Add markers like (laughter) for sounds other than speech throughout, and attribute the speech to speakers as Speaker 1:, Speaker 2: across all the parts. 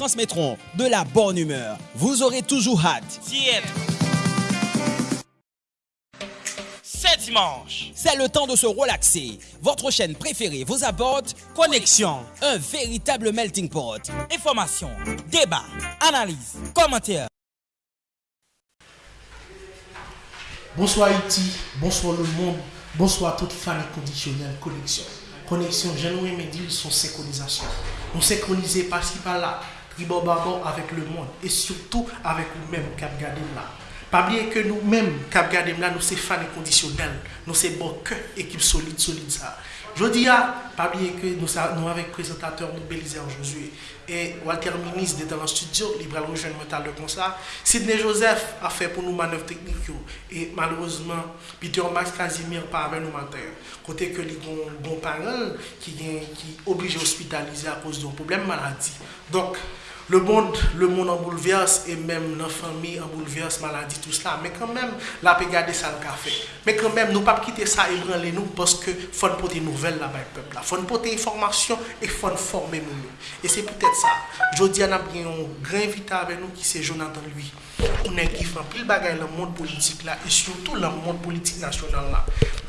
Speaker 1: transmettront de la bonne humeur. Vous aurez toujours hâte.
Speaker 2: d'y être. C'est dimanche.
Speaker 1: C'est le temps de se relaxer. Votre chaîne préférée vous apporte
Speaker 2: Connexion,
Speaker 1: un véritable melting pot.
Speaker 2: information, débat, analyse, commentaire.
Speaker 3: Bonsoir Haïti, bonsoir le monde, bonsoir toute famille conditionnelle, connexion. Connexion, j'aime mes dire son synchronisation. On synchronisé par-ci par-là, avec le monde et surtout avec nous-mêmes, Cap Gadem là. Pas oublier que nous-mêmes, Cap Gadem là, nous c'est fans conditionnels, nous c'est bon cœur, équipe solide, solide ça. Je dis à, pas oublier que nous, nous avec présentateur nous Josué et Walter Minis d'être dans le studio, il va rejoindre mental de ça. Sidney Joseph a fait pour nous manœuvre technique et malheureusement Peter Max Casimir pas nous matin. Côté que les bon, bon parents qui gen- qui obligé hospitaliser à cause d'un problème maladie. Donc le monde, le monde en bouleverse et même nos familles en bouleverse, maladie, tout cela. Mais quand même, la garder ça le café. Mais quand même, nous ne pas quitter ça et branler nous parce que faut nous porter nouvelles là-bas, le peuple. là. faut nous porter information et faut nous former nous. Et c'est peut-être ça. Jodi, on a un grand invité avec nous qui c'est Jonathan lui. On est qui fait pile bagaille dans le monde politique là et surtout dans le monde politique national là.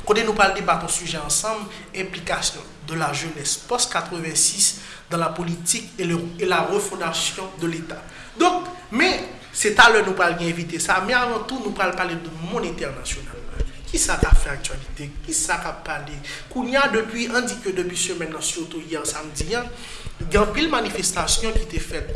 Speaker 3: Quand nous parlons débattre un sujet ensemble, implication de la jeunesse post-86 dans la politique et, le- et la refondation de l'État. Donc, mais c'est à l'heure nous parlons inviter ça, mais avant tout nous parlons parler de monde international. Qui ça a fait actualité? Qui ça a parlé? Kounia, depuis, on dit que depuis semaine, surtout hier samedi, gen pil manifestasyon ki te fet.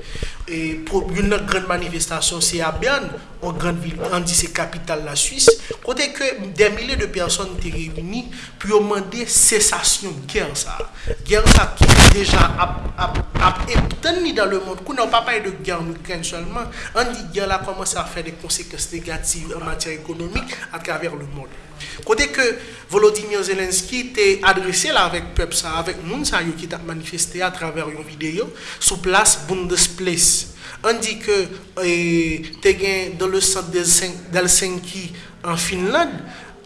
Speaker 3: E pou yon nan gran manifestasyon se a Bern, an gran vil, an di se kapital la Suisse, kote ke den milye de person te revini pou yo mande sesasyon gen sa. Gen sa ki deja ap, ap, ap epten ni dan le moun. Kou nan pa paye de gen nou kren solman, an di gen la komanse a fe de konsekens negatif en mater ekonomik a traver le moun. Côté que Volodymyr Zelensky t'est adressé là avec peuple ça, avec monde ça yo qui t'a manifesté à travers une vidéo sous place Bundesplatz. On dit que eh, t'es gain dans le centre d'Helsin- d'Helsinki en Finlande,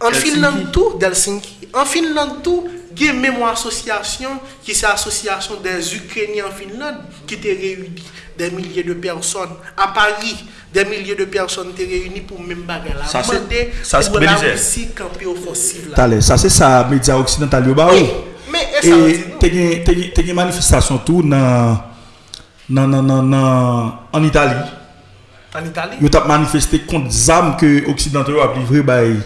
Speaker 3: en. Finlande tout d'Helsinki, en Finlande tout, Gen mèmo asosyasyon ki se asosyasyon des Ukraini en Finland ki te reyouni des milliers de person. A Paris, des milliers de
Speaker 4: person te
Speaker 3: reyouni
Speaker 4: pou mèm
Speaker 3: bagay la.
Speaker 4: Sa se media oksidental yo ba
Speaker 3: eh,
Speaker 4: ou. E
Speaker 3: non?
Speaker 4: te gen manifestasyon tou nan an Itali. Yo tap manifesté kont zam ke oksidantyo ap livre bayi.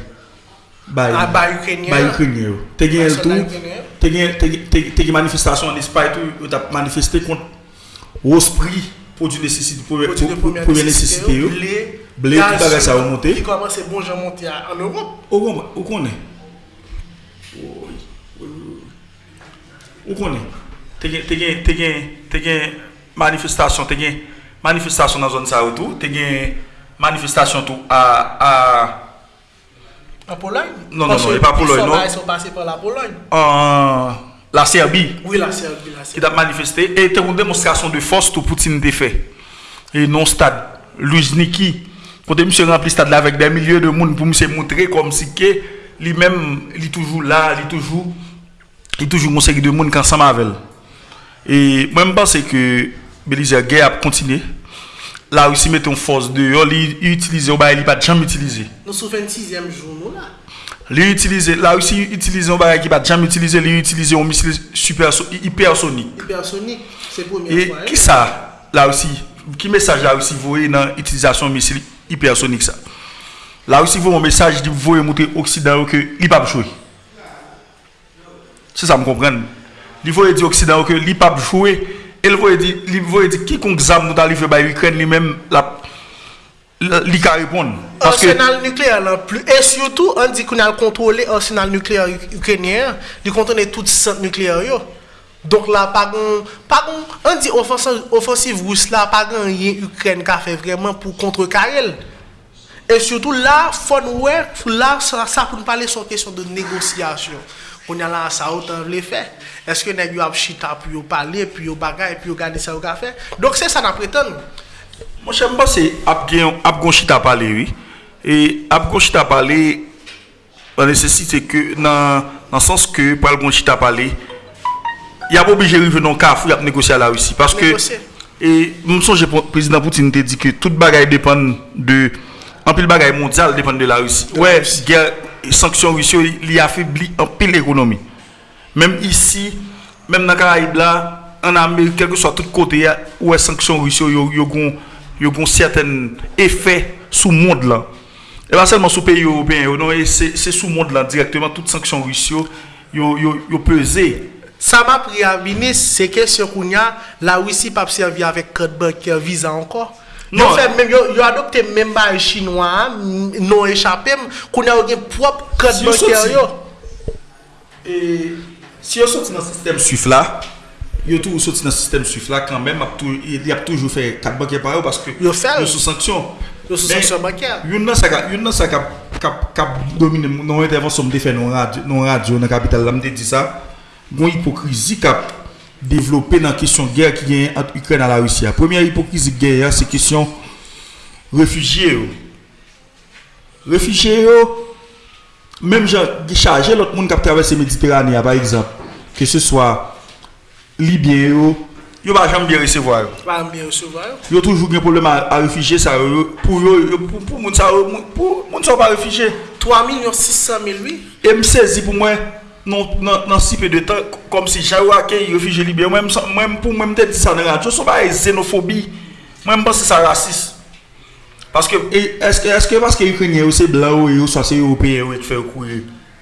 Speaker 4: Bay,
Speaker 3: Ah, bah, Ukrainien.
Speaker 4: yo. Te gen
Speaker 3: Bay
Speaker 4: el
Speaker 3: soldat
Speaker 4: tou,
Speaker 3: Ukrainien.
Speaker 4: te gen, te, gen- te, te gen manifestasyon an Espany tou, yo tap manifeste kont Osprey, produit nécessité, pour, pour,
Speaker 3: Produits de
Speaker 4: pour,
Speaker 3: première
Speaker 4: première
Speaker 3: nécessité,
Speaker 4: nécessité yo.
Speaker 3: blé,
Speaker 4: Blé,
Speaker 3: gaz,
Speaker 4: tout bagay sa yo monte.
Speaker 3: Qui commence bon Europe.
Speaker 4: Ou kon- ou konen? Ou konen? Te gen, te gen, manifestasyon, te gen manifestasyon nan zon sa ou tou, te gen manifestasyon tou a,
Speaker 3: En Pologne?
Speaker 4: Non, non,
Speaker 3: Parce
Speaker 4: non,
Speaker 3: que
Speaker 4: et pas Pologne,
Speaker 3: ils sont-
Speaker 4: non.
Speaker 3: Ils sont passés par la Pologne.
Speaker 4: an, la Serbie,
Speaker 3: Oui, la Serbie, la Serbie.
Speaker 4: tap manifeste, e te kon demonstrasyon de fos tou Poutine te fe. E non stad, Luzhniki, kote mse rempli stad la vek den milye de moun pou mse moutre kom si ke li men, li toujou la, li toujou, li toujou monseri de moun kan sa mavel. E mwen mpense ke Belize gay ap kontine, la Russie met une force de yo, li utilise ou ba li pas jamais utilisé.
Speaker 3: Nous sommes 26e jour nous là.
Speaker 4: Li utiliser la Russie utilise ou ba qui pas jamais utilisé, li utiliser un missile super hypersonique.
Speaker 3: Hypersonique, c'est première
Speaker 4: Et
Speaker 3: fois. Et
Speaker 4: qui ça la Russie qui message la Russie voyer dans utilisation missile hypersonique ça. La Russie voit un message qui voyer montrer occident que il pas jouer. C'est ça me comprendre. Li voyer dire occident que li pas jouer el voye di, li voye di ki konk zam nou ta livre bay Ukren li men la, li ka repon. Paske,
Speaker 3: Arsenal nucléaire là plus et surtout on dit qu'on a contrôlé arsenal nucléaire uk- ukrainien, il contenait tout centre nucléaire. Donc là pas on dit offensive offensive russe là pas rien Ukraine qui a fait vraiment pour contrecarrer. Et surtout là faut nous là ça, ça pour nous parler sur question de négociation. Koun ya la sa ou tan vle fe. Eske neg yo ap chita pou yo pale, pou yo bagay, pou yo gade sa ou ka fe. Dok se sa na preten.
Speaker 4: Mwen chen mba se ap gon chita pale oui. E ap gon chita pale an nesesite ke nan, nan sens ke pou al gon chita pale y ap obije rive non ka fou y ap negosye ala wisi. Paske mwen son jè prezident Poutine te di ke tout bagay depan de Anpil bagay mondial depan de la Russi. Ouè, gè, sanksyon Russi li afibli anpil ekonomi. Mem isi, mem nan Karaib la, an Ameri, kelke so a tout kote ya, ouè sanksyon Russi yo gon certain efè sou mond la. E ba selman sou peyi Européen yo, non, e se sou mond la direktman, tout sanksyon Russi yo peze.
Speaker 3: Sa ma priyabinis, se kesyon koun ya, la wisi pap servi avèk kred banker visa anko. Non. Yo fè mèm, yo adopte mèm baye chinois, non échapèm, kounè ou gen prop kèd bankèr yo.
Speaker 4: E, Si yo soti nan sistem suif la, yo tou soti nan sistem suif la, kan mèm ap toujou fè kèd bankèr par yo, paske yo sou sanksyon.
Speaker 3: Yo sou sanksyon bankèr.
Speaker 4: Yon nan sa kap domine, non intervensyon mde fè non radyo non nan kapital la, mde di sa, gwen hipokrizi kap Devlope nan kisyon ger ki gen At Ukren a la Rusya Premier hipokrizi ger se kisyon Refugye yo Refugye yo Mem jan chaje lot moun kap travesse Mediterrane ya par exemple Ke se swa Libye yo Yo ba jan biye resevo yo Yo toujou gen problem a refugye Pou moun sa pa refugye
Speaker 3: 3 milyon 600 mil
Speaker 4: E msezi pou mwen nan sipe de tan, kom si jawa ke refije libe, mwen pou mwen mte di sa nan radyo, sou ba e xenofobi mwen mwen se sa rasis paske, eske paske yu krenye ou se blan ou yo, sa se europeye ou et fe ou kou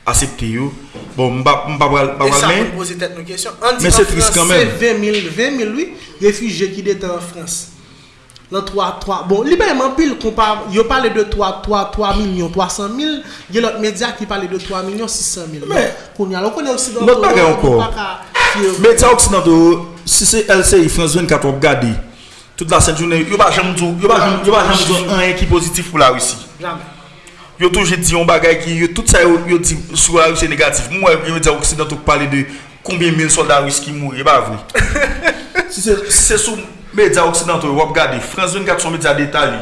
Speaker 4: asepte yo bon mba bral men
Speaker 3: men se tris kanmen 20 mil refije ki dete an Frans nan 3-3. Bon, li ben man pil kon pa, yo pale de 3-3 milyon 300 mil, gen lot media ki pale de 3 milyon 600 mil. Men, kon yal, kon yal oksidanto.
Speaker 4: Not bagay anko. Media oksidanto, si se LCI France 24 wap gade, tout la sen jounen, yo ba jem djou, yo ba jem djou an yon ki pozitif pou la Rusi. Jamen. Yo touje di yon bagay ki, yo tout sa yo di sou la Rusi negatif. Mwen yo media oksidanto pale de konbyen mil soldat Rusi ki mou, yo ba avri. (laughs) Si se sou... Medya oksidantou, wap gade, Frans 24 son medya detali.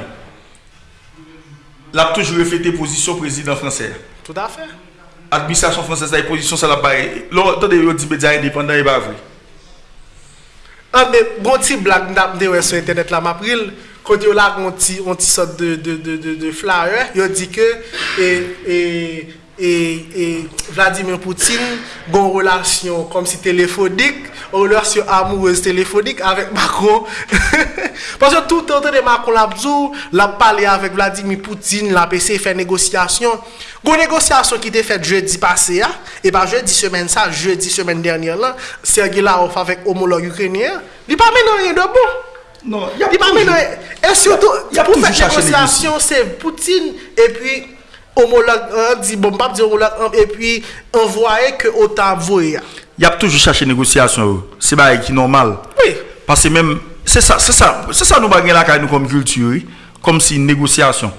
Speaker 4: Lap toujou reflete pozisyon prezident franser.
Speaker 3: Tout afer.
Speaker 4: Administrasyon franser sa e pozisyon sa la pare. Lò, tande yo di medya indépendant e bavri.
Speaker 3: An, men, bon ti blag nap de wè sou internet la mapril, kote yo lak on ti sot de flyer, yo di ke, e, e, E Vladimir Poutine gon relasyon kom si telefonik, relasyon amoureuse telefonik avek Macron. (laughs) Pasyon tout an te de Macron la la pale avek Vladimir Poutine, la pese fè negosyasyon. Gon negosyasyon ki te fèt jeudi pase ya, e pa jeudi semen sa, jeudi semen dernyer lan, Sergei Laroff avek homolog Ukrenyer, li pa menon yon debo.
Speaker 4: Non, y pa menon,
Speaker 3: e surtout, pou fèt negosyasyon, se Poutine, e pi... homologue 1 dit bon pas dit homologue 1 et puis envoyer que au voyé
Speaker 4: il y a toujours cherché négociation oh. c'est pas qui normal.
Speaker 3: Oui.
Speaker 4: Parce que même c'est ça c'est ça c'est ça nous bagarre la nous comme culture comme si négociation.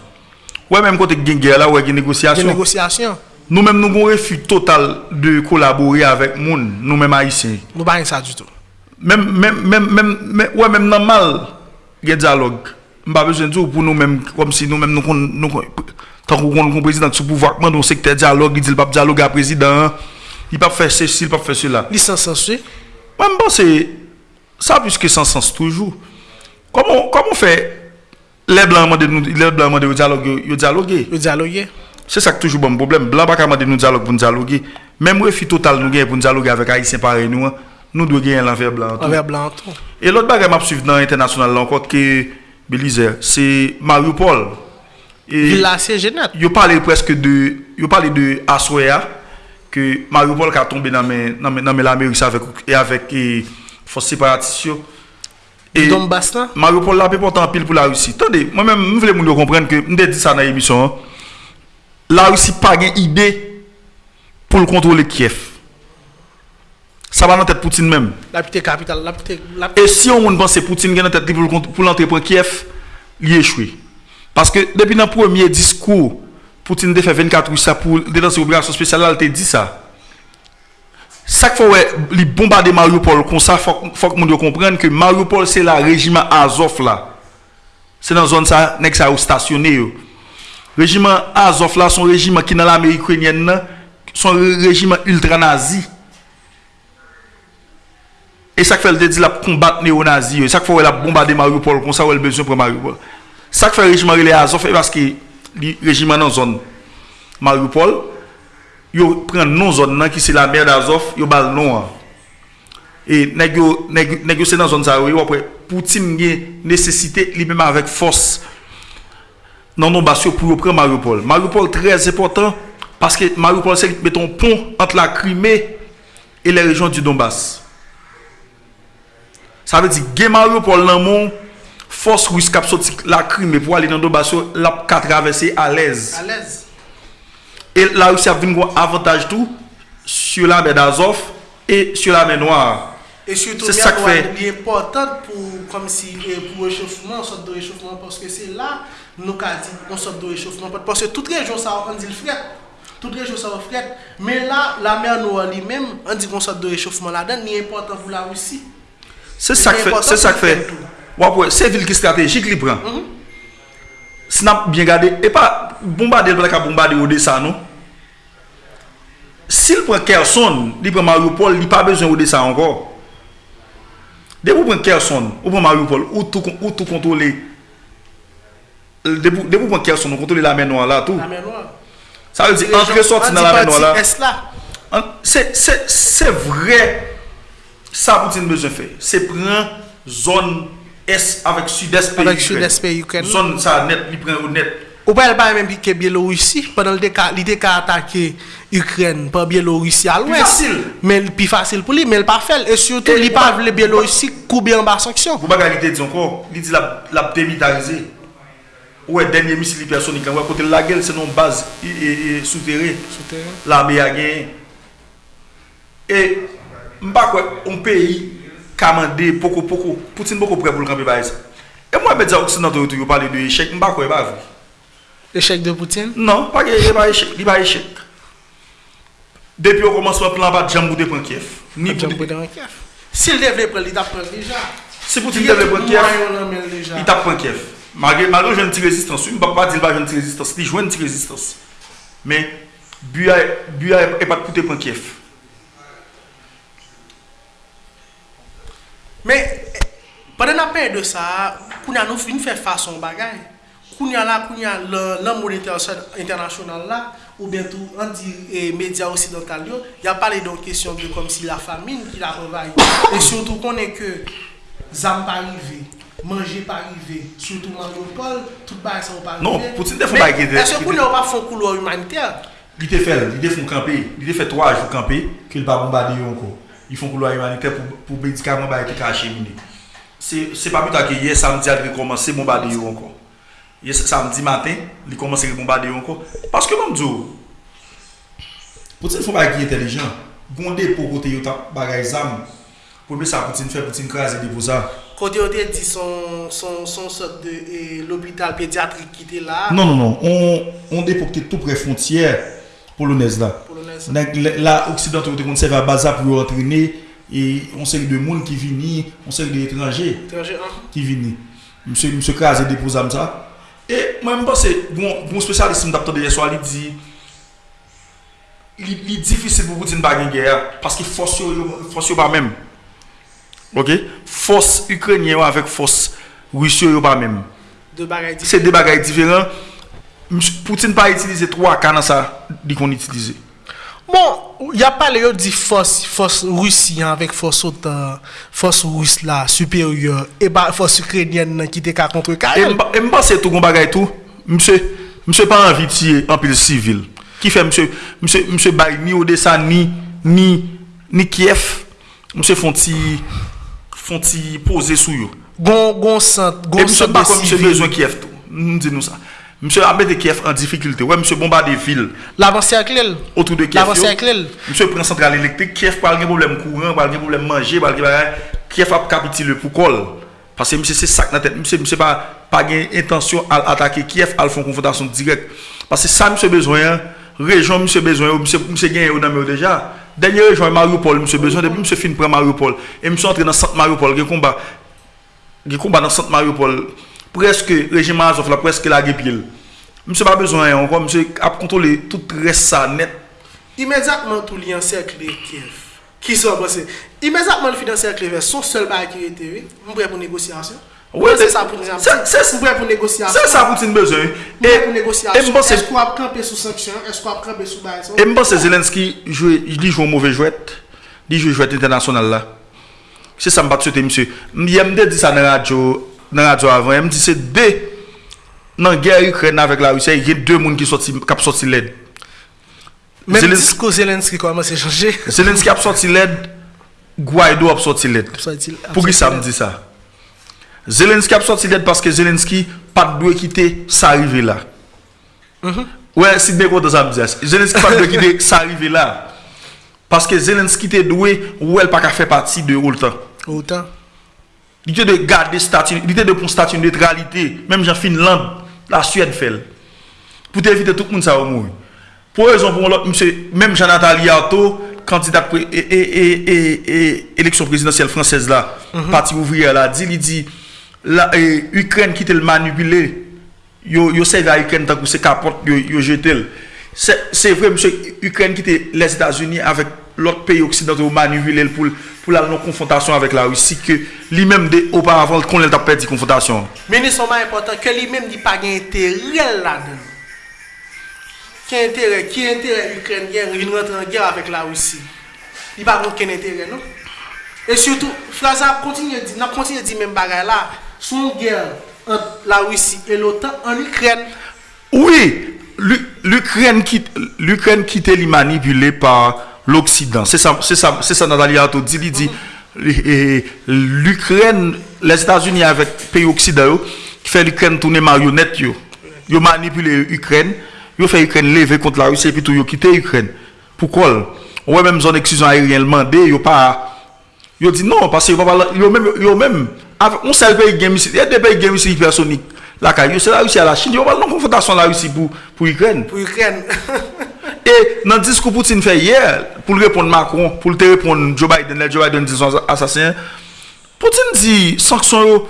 Speaker 4: Ouais même côté guerre là ouais
Speaker 3: négociation. Négociation
Speaker 4: nous même nous avons refus total de collaborer avec monde nous même haïtiens.
Speaker 3: Nous pas ça du tout.
Speaker 4: Même même même même ouais même normal il dialogue. Pas besoin de tout pour nous même comme si nous même nous Tan kou kon kon prezident sou pouvakman don sekte diyalog, li di l pap diyalog a prezident, li pap fè se si, li pap fè se la.
Speaker 3: Li sansans se?
Speaker 4: Mwen mwen se, sa pwiske sansans toujou. Koman fè le bon, blan mwen de nou, le blan mwen de yo diyalog, yo diyalog ye?
Speaker 3: Yo diyalogye.
Speaker 4: Se sak toujou bon problem, blan baka mwen de nou diyalog pou nou diyalog ye. Mem fi total nou gen pou nou diyalog avèk a yi separe nou an, blan an tou.
Speaker 3: Anver blan an tou.
Speaker 4: E lot bagay map suiv nan internasyonal lankot ke Belize, c'est Mariupol.
Speaker 3: Villa Sejenat.
Speaker 4: Yo pale preske de, yo pale de Aswea, ke Mariupol ka tombe nan men, nan men, nan men l'Amerik sa avek, e avek, e fos separatisyon.
Speaker 3: E Donbass la?
Speaker 4: Mariupol la pe portan pil pou la Rusi. Tande, mwen men mwen vle moun yo komprenn ke, mwen de di sa nan emisyon an, la Rusi pa gen ide pou l kontrole Kiev. Sa ba nan tet Poutine menm.
Speaker 3: La pite kapital, la pite...
Speaker 4: E si yon moun pense Poutine gen nan tet li pou l'antre pou Kiev, li e chwe. Paske depi nan pwemye diskou, Poutine de fe 24 ou sa pou de nan se obligasyon spesyal la, al te di sa. Sak fwa we li bombade Mariupol kon sa, fwa moun yo komprenn ke Mariupol se la rejiman Azov la. Se nan zon sa, nek sa ou stasyonè yo. Rejiman Azov la, son rejiman ki nan la Amerikwenyen nan, son rejiman ultra-nazi. E sak fwa el de di la pou kombat neo-nazi yo. Sak fwa we la bombade Mariupol kon sa, ou el bezyon pou Mariupol. Sak fè rejiman rele Azov e baske li rejiman nan zon Mariupol. Yo pren non zon nan ki se la mer d'Azov, yo bal non an. E negyo se nan zon sa yo, apre Poutine gen nesesite li menman avèk fos nan non basyo pou yo pren Mariupol. Mariupol trez epotan paske Mariupol se meton pon ant la Krime e le rejon di Donbass. Sa ve di gen Mariupol nan moun fos wis kap soti la krim e pou ale nan do baso la ka travese alez.
Speaker 3: Alez.
Speaker 4: E la wisi ap vin gwa avantaj tou sur la mer d'Azov et sur la mer Noire.
Speaker 3: Et surtout,
Speaker 4: c'est ça que fait.
Speaker 3: Il est important pour, comme si, euh, pour réchauffement, une sorte de réchauffement, parce que c'est là, nous avons dit, une sorte de réchauffement. Parce que toutes les régions, ça, on dit le fret. Toutes les régions, ça, va fret. Mais là, la mer Noire lui-même, on dit qu'on sorte de réchauffement là-dedans, il est important pour la Russie. C'est ça
Speaker 4: que fait.
Speaker 3: C'est
Speaker 4: ça
Speaker 3: que fait.
Speaker 4: Wapwe, se vil ki strategik li pran. Mm -hmm. Snap bien gade, e pa bombade, wala ka bombade Odessa nou. Sil pran Kerson, li pran Mariupol, li pa bezwen Odessa ankor. De pou pran Kerson, ou pran Mariupol, ou tou, ou tou kontrole. De pou de pou pran Kerson, ou kontrole la men noa la tou.
Speaker 3: La men noa.
Speaker 4: Sa ve di, antre sorti nan la men noa la. An, Se se, se vre, sa Poutine bezwen fe. Se pran zon... Est avèk sud-est pe
Speaker 3: Avec sud-est pe Ukraine.
Speaker 4: Zon sa net, li pren ou net.
Speaker 3: Ou pas, elle pas même piquer Biélorussie pendant l'idée qu'a attaqué Ukraine par Biélorussie à l'ouest. Mais plus facile pour lui, mais il pas fait. Et surtout,
Speaker 4: Et
Speaker 3: il pas
Speaker 4: pas-
Speaker 3: voulu Biélorussie couper en bas sanction.
Speaker 4: Pou baga li te di ankor Li di la, Ouè denye misil li personik Ouè kote la gel se non baz e, e, e, souterre La me a gen E Mba kwe, on peyi kamande, poko poko, Poutine poko pre pou l'kampi baye sa. E mwen medya oksinato yo tou yo pale de echec, mba kwe ba avou.
Speaker 3: Echec de Poutine?
Speaker 4: Non, pa ge, li ba echec, li ba echec. Depi yo komanswa plan ba jambou de pran Kiev. Ni
Speaker 3: jambou
Speaker 4: de
Speaker 3: pran Kiev. Si l devle pran, li tap pran
Speaker 4: deja. Si Poutine devle pran Kiev, li tap pran Kiev. Malgré joun ti rezistans, mba pa di l ba joun ti rezistans, li jwen ti rezistans. Men, buya e pat poute pran Kiev.
Speaker 3: Men, padan apen de sa, kounya nou fin fè fason bagay. Kounya la, kounya lan moun internasyonal la, ou bientou, an di eh, media osidental yo, ya pale don kesyon de kom si la famine ki la revaye. E surtout konen ke zam pa rive, manje pa rive, surtout manjopol, tout bagay sa ou pa rive.
Speaker 4: Non, poutin te
Speaker 3: fon
Speaker 4: bagay de...
Speaker 3: Men, eswe kounya ou pa fon koulo humaniter?
Speaker 4: Li te fè, li te fon kampe, li te fè 3 jou kampe, ki l pa bombade yo anko. ils font couloir humanitaire pour, pour médicaments qui sont acheminés. Ce n'est pas plus tard que hier samedi, ils ont commencé à bombarder encore. Hier samedi matin, ils ont commencé à bombarder encore. Parce que, même Dieu, Poutine font bagay intelligent. Gondé pour côté yo tap bagay zam. Pour me ça Poutine fait Poutine craser des beaux
Speaker 3: Côté yo dit son son son sorte de l'hôpital pédiatrique qui était là.
Speaker 4: Non non non, on on déporté tout près frontière polonaise là. la Occident ou te kon seve a baza pou yo entrene, e on seri de moun ki vini, on seri de
Speaker 3: etranje,
Speaker 4: ki vini. Mse, mse Kaze depoza msa. E mwen mpase, mwen spesyalist mwen dapte de yeswa li di, li difisil pou Poutine bagen gyer, paske fos yo ba menm. Ok? Fos Ukrenye yo avek fos Rusyo yo ba menm.
Speaker 3: De bagay
Speaker 4: diferent. Se de bagay diferent, Poutine pa itilize 3 kanan sa di kon itilize.
Speaker 3: Bon, y apal yo di fos, fos Rusiyan vek fos otan, fos Rus la, superior, e ba fos Ukrenyen nan ki te ka kontre
Speaker 4: Karel.
Speaker 3: E
Speaker 4: mba se tou kon bagay tou, mse, mse pa anvi tiye anpil sivil. Ki fe mse, mse, mse bay ni Odessa, ni, ni, ni Kiev, mse fon ti, fon ti pose sou yo.
Speaker 3: Gon, gon
Speaker 4: sant,
Speaker 3: gon
Speaker 4: sant
Speaker 3: de
Speaker 4: sivil.
Speaker 3: E
Speaker 4: mse pa
Speaker 3: kon
Speaker 4: mse bezwen Kiev tou, mdi nou sa. Monsieur a mis Kiev en difficulté. Ouais, monsieur bombarde ville
Speaker 3: L'avant-cercle,
Speaker 4: autour de Kiev. yo.
Speaker 3: l'avant-cercle.
Speaker 4: Monsieur prend centrale électrique, Kiev pas de problème courant, pas de problème manger, pas de problème Kiev a capitulé pour col. Parce que monsieur c'est ça dans la tête, monsieur monsieur pas pas intention à attaquer Kiev, à faire confrontation directe. Parce que ça monsieur besoin région monsieur besoin monsieur monsieur gagne dans déjà. Dernière région Mariupol monsieur besoin depuis monsieur fin prend Mariupol et monsieur entré dans centre Mariupol, il combat il combat dans centre Mariupol preske rejim Azov la, preske la gepil. Mse pa bezon yon, kwa mse ap kontrole tout res sa net.
Speaker 3: Imediatman tout li ansek le Kiev, ki sa prese, imediatman li finanse ak le Kiev,
Speaker 4: son
Speaker 3: sol ba akire TV,
Speaker 4: mbre pou
Speaker 3: negosyasyon. Ouè, se sa
Speaker 4: pou negosyasyon. Se sa
Speaker 3: pou tin bezon.
Speaker 4: Mbre pou
Speaker 3: negosyasyon.
Speaker 4: Esko ap
Speaker 3: krepe
Speaker 4: sou
Speaker 3: sanksyon, esko ap krepe sou bayson. E mbo se Zelenski, li
Speaker 4: jou mouve jwet, li jou jwet internasyonal la. Se sa mbat sote mse. Mye mde di sa nan radyo, nan radyo avan, m di se de nan ger Ukren avèk la Rusya, yè dè moun ki soti, kap soti
Speaker 3: led.
Speaker 4: Mèm
Speaker 3: disko Zelenski koman se chanje.
Speaker 4: Zelenski ap soti led, Guaido ap
Speaker 3: soti
Speaker 4: led. Pou ki sa m di sa? Zelenski ap soti led paske Zelenski pat dwe kite sa rive la. Ouè, si dbe kote sa m di as. Zelenski pat dwe kite sa rive la. Paske Zelenski te dwe ou el pa ka fe pati de ou
Speaker 3: l'tan.
Speaker 4: Ou l'tan. Était de garder statut, il était de prendre statut de neutralité, même en Finlande, la Suède fait. Pour éviter tout le monde ça mourir. Pour raison pour l'autre, monsieur, même Jean-Nathalie Artaud, candidat pour et, et, et, et, et élection présidentielle française là, parti ouvrier là, dit, il dit, la, et, Ukraine qui te le manipulé, yo, yo servi à Ukraine tant que c'est capote, yo, yo jeté. le. C'est vrai, monsieur, Ukraine qui était les États-Unis avec l'autre pays occidentaux manipulé pour, pour la non-confrontation avec la Russie, que lui-même auparavant, qu'on a perdu confrontation.
Speaker 3: Mais sont pas important que lui-même dit pas d'intérêt là-dedans. Qui intérêt, qui intérêt ukrainien, il rentre en guerre avec la Russie. Il pas aucun intérêt, non? Et surtout, Fraza continue de dire, n'a continue dire même bagaille là, son guerre entre la Russie et l'OTAN en Ukraine.
Speaker 4: Oui, l'U- l'Ukraine quitte, l'Ukraine quitte est manipulée par l'Occident. C'est ça, c'est ça, c'est dit. Il dit, l'Ukraine, les États-Unis avec les pays occidentaux, qui fait l'Ukraine tourner marionnette, yo. Yo manipulé l'Ukraine, yo fait l'Ukraine lever contre la Russie et puis tout, yo quitté l'Ukraine. Pourquoi? Ouais, même zone d'exclusion aérienne demandé, yo pas, Yo dit non, parce que yo même, yo même, on sait pays ici, il y a des pays. La Caillou, c'est la Russie à la Chine, yo pas non confrontation la Russie pour, pour Ukraine.
Speaker 3: Pour l'Ukraine. (laughs)
Speaker 4: E nan diskou Poutine fè yè, pou l repon Macron, pou l te repon Joe Biden, Joe Biden di son assassin, Poutine di sanksyon yo,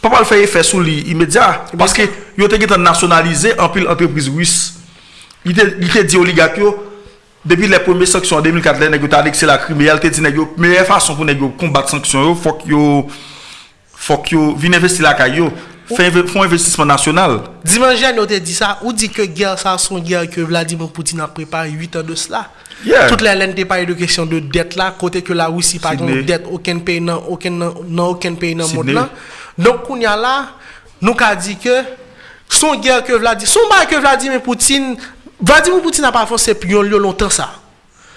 Speaker 4: pa pa l fè yè fè sou li imedya, paske yo te getan nasyonalize anpil entreprise wis. Li te di oligak yo, depi le pweme sanksyon an 2004 le, negyo ta adekse la krim, yal te di negyo, meye fason pou negyo kombat sanksyon yo, fok yo, fok yo, vin investi la kay yo, un investissement national.
Speaker 3: Dimanche on te dit ça, ou dit que guerre, ça, son guerre que Vladimir Poutine a préparé 8 ans de cela.
Speaker 4: Yeah.
Speaker 3: Toutes les laines parlé de question de dette là, côté que la Russie pas
Speaker 4: Sydney.
Speaker 3: de dette, aucun pays dans aucun dans aucun pays dans le monde là. Donc on y a là, nous qu'a dit que son guerre que Vladimir, son que Vladimir Poutine, Vladimir Poutine n'a pas c'est pion longtemps ça.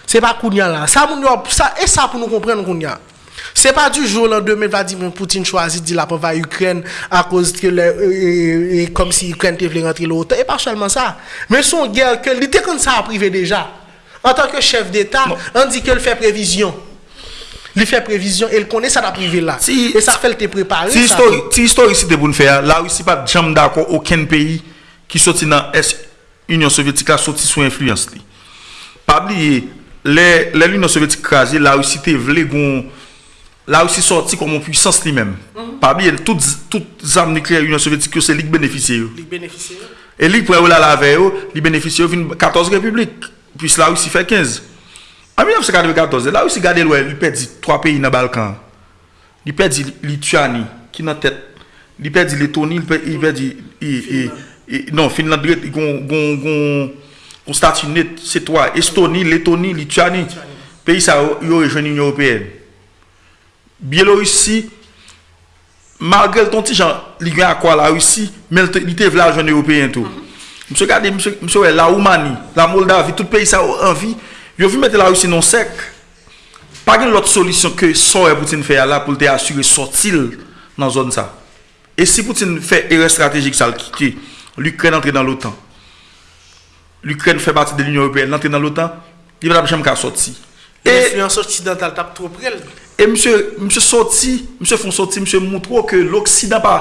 Speaker 3: C'est pas Kounia là. Ça, moun yo- ça, et ça pour nous comprendre Kounia. C'est pas du jour au lendemain Vladimir Poutine choisit de la va Ukraine à cause que le, euh, euh, comme si Ukraine te voulait rentrer l'OTAN. Et pas seulement ça. Mais son guerre que il était comme ça a privé déjà. En tant que chef d'État, on dit qu'il fait prévision. Il fait prévision et il connaît ça la privé là.
Speaker 4: Si-
Speaker 3: et ça fait le préparer.
Speaker 4: Si
Speaker 3: ça.
Speaker 4: histoire, si te pour nous faire, la Russie pas jamais d'accord aucun pays qui sorti dans l'Union soviétique a sorti sous influence. Pas oublier l'Union soviétique crasée, la Russie te voulait la Russie sorti comme une puissance lui-même. Mm -hmm. Parmi elles, toutes, toutes armes nucléaires de l'Union soviétique, c'est
Speaker 3: Ligue bénéficiaire.
Speaker 4: Et Ligue, pour la avec eux, Ligue bénéficiaire, 14 républiques. Puis la Russie fait 15. En 1994, la Russie garde l'Ouest, il perdit trois pays dans le Balkan. Il perdit Lituanie, qui est en tête. Il perdit Lettonie, il perdit. Non, Finlande, il gon, statut net, c'est toi. Estonie, Lettonie, Lituanie. Pays ça, ils ont rejoint l'Union européenne. Biélorussie, malgré ton petit genre, il à quoi la Russie, mais il était là, jeune européen tout. Monsieur, mhm. regardez, monsieur, monsieur, la Roumanie, la Moldavie, tout pays ça en vie, ils ont mettre la Russie non sec. Pas une autre solution que ça et Poutine fait là pour te assurer sortir dans la zone ça. Et si Poutine fait erreur stratégique, ça le quitte, l'Ukraine entre dans l'OTAN. L'Ukraine fait partie de l'Union Européenne, entre dans l'OTAN, il va jamais sortir. Et, et
Speaker 3: l'influence occidentale tape trop près.
Speaker 4: E mse soti, mse fon soti, mse moutro ke l'Oksidan pa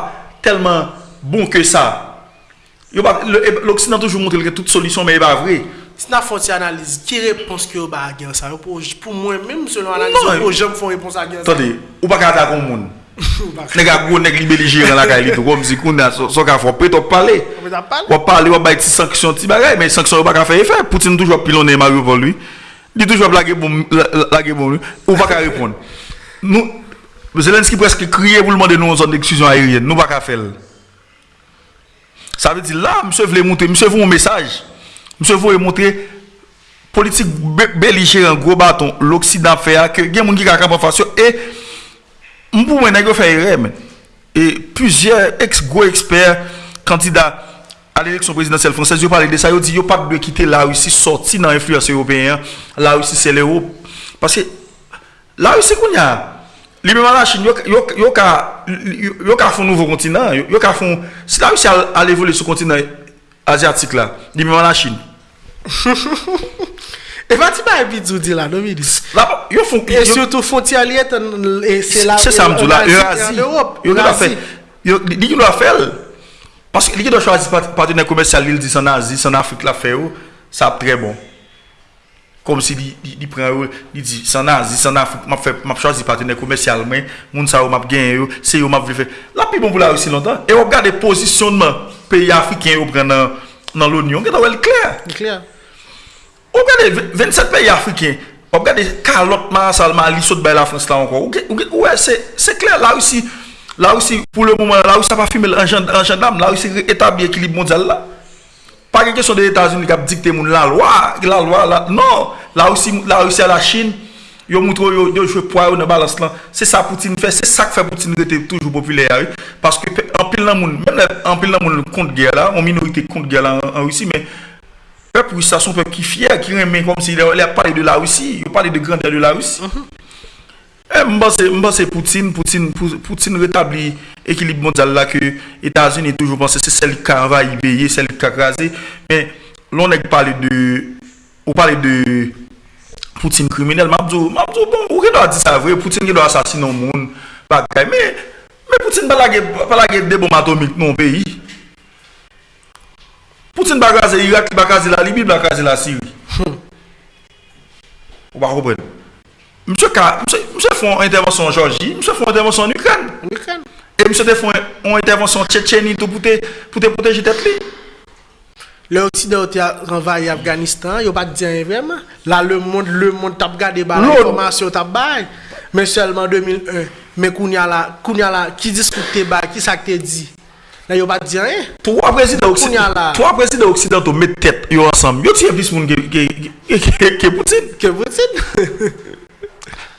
Speaker 4: telman bon ke sa. L'Oksidan toujou moutre lke tout solisyon, men e ba vre.
Speaker 3: Si nan fon ti analize, ki repons ki yo ba a gen sa? Yo pou mwen men mse nou
Speaker 4: analize,
Speaker 3: yo pou jem fon repons a gen sa.
Speaker 4: Tande, ou pa kata kon moun. Nèk a gwo nèk libe li jiren la ka li tou Kwa mzi koun nan so ka
Speaker 3: fon pet wap pale
Speaker 4: Wap pale wap bay ti sanksyon ti bagay Men sanksyon wap baka feye fe Poutine toujwa pilon e Mario pou lui Li toujwa blage bon lui Ou baka repon Nous, Zelensky presque crié pour demander nous une zone d'exclusion aérienne. Nous pas qu'à faire. Ça veut dire là, monsieur voulait montrer, monsieur veut un message. Monsieur veut montrer politique belligérant gros bâton l'Occident fait que il y a des gens qui ont face et moi nèg faire erreur et plusieurs ex gros experts candidats à l'élection présidentielle française, ils parlent de ça, ils disent qu'ils pas de quitter la Russie, sortir dans l'influence européenne. La Russie, c'est l'Europe. Parce que la Russie, qu'on y a, Libément la Chine, yo ka foun nouvo kontinant, yo ka foun... (laughs) Si la Russie al evole sou kontinant asiatik la, libément la Chine.
Speaker 3: E pati ba e bidou di la,
Speaker 4: Dominis. Yo foun...
Speaker 3: E surtout foun ti aliet, se
Speaker 4: la... Se samdou la, Eurasie. Eurasie. Li ki do a fel. Paske li ki do chwazi patenè komersyal li li di san Asie, san Afrik la fe yo, sa ap tre bon. Kom si li, li, li pren yo, li di, san nan, zi san nan, map, map chwazi patene komersyalmen, moun sa yo map gen yo, se yo map vive. La pi bon pou la yo si lontan, e yo gade posisyonman peyi Afriken yo pren nan, nan l'Union, gade wèl
Speaker 3: kler.
Speaker 4: Kler. Ou gade 27 peyi Afriken, ou gade kalotman, salman, li sot bay la Frans la ankon. Ou wè, se kler, la yo si, la yo si, pou le mouman, la yo sa pa fime l'anjan dam, la yo si etabli ekilib mondial la. Pas une question des États-Unis qui a dicté la loi, la loi, la... non. La Russie, la Russie à la Chine, ils montrent yo, yo joué poids dans balance là. C'est ça Poutine fait, c'est ça que fait Poutine était toujours populaire parce que en pile dans monde, même en pile dans monde contre guerre là, en minorité contre guerre là en, en Russie mais peuple russe ça son peuple qui fier, qui remet comme s'il si a parlé de la Russie, il parlait de grandeur de la Russie. Mm -hmm. Eh, mba se Poutine, Poutine, Poutine retabli ekilib mondial la ke Etats-Unis toujou panse se sel ka anva i beye, sel ka krasi. Men, lon ek pale de, ou pale de Poutine kriminel, mabdou, mabdou, bon, ou gen do a di sa vre, Poutine gen do asasine ou moun, bagay. Men, men Poutine balage, balage de bom atomik non peyi. Poutine bagaze Irak, bagaze la Libi, bagaze la Siri. Ou bako pren? Mse fon intervensyon Georgi, mse fon intervensyon Ukran. E mse te fon intervensyon Tchetcheni pou te proteje tet li.
Speaker 3: Le Occident te renvaye Afganistan, yo pa diyen vreman. La le monde, le monde tap gade ba la informasyon tap bay. Men selman 2001, men kounya la, kounya la, ki diskute bay, ki sak te di. Nan yo pa
Speaker 4: diyen eh. Towa prezident Occident ou met tet yo ansam, yo tiye vis moun ke Poutine.
Speaker 3: Ke Poutine. (laughs)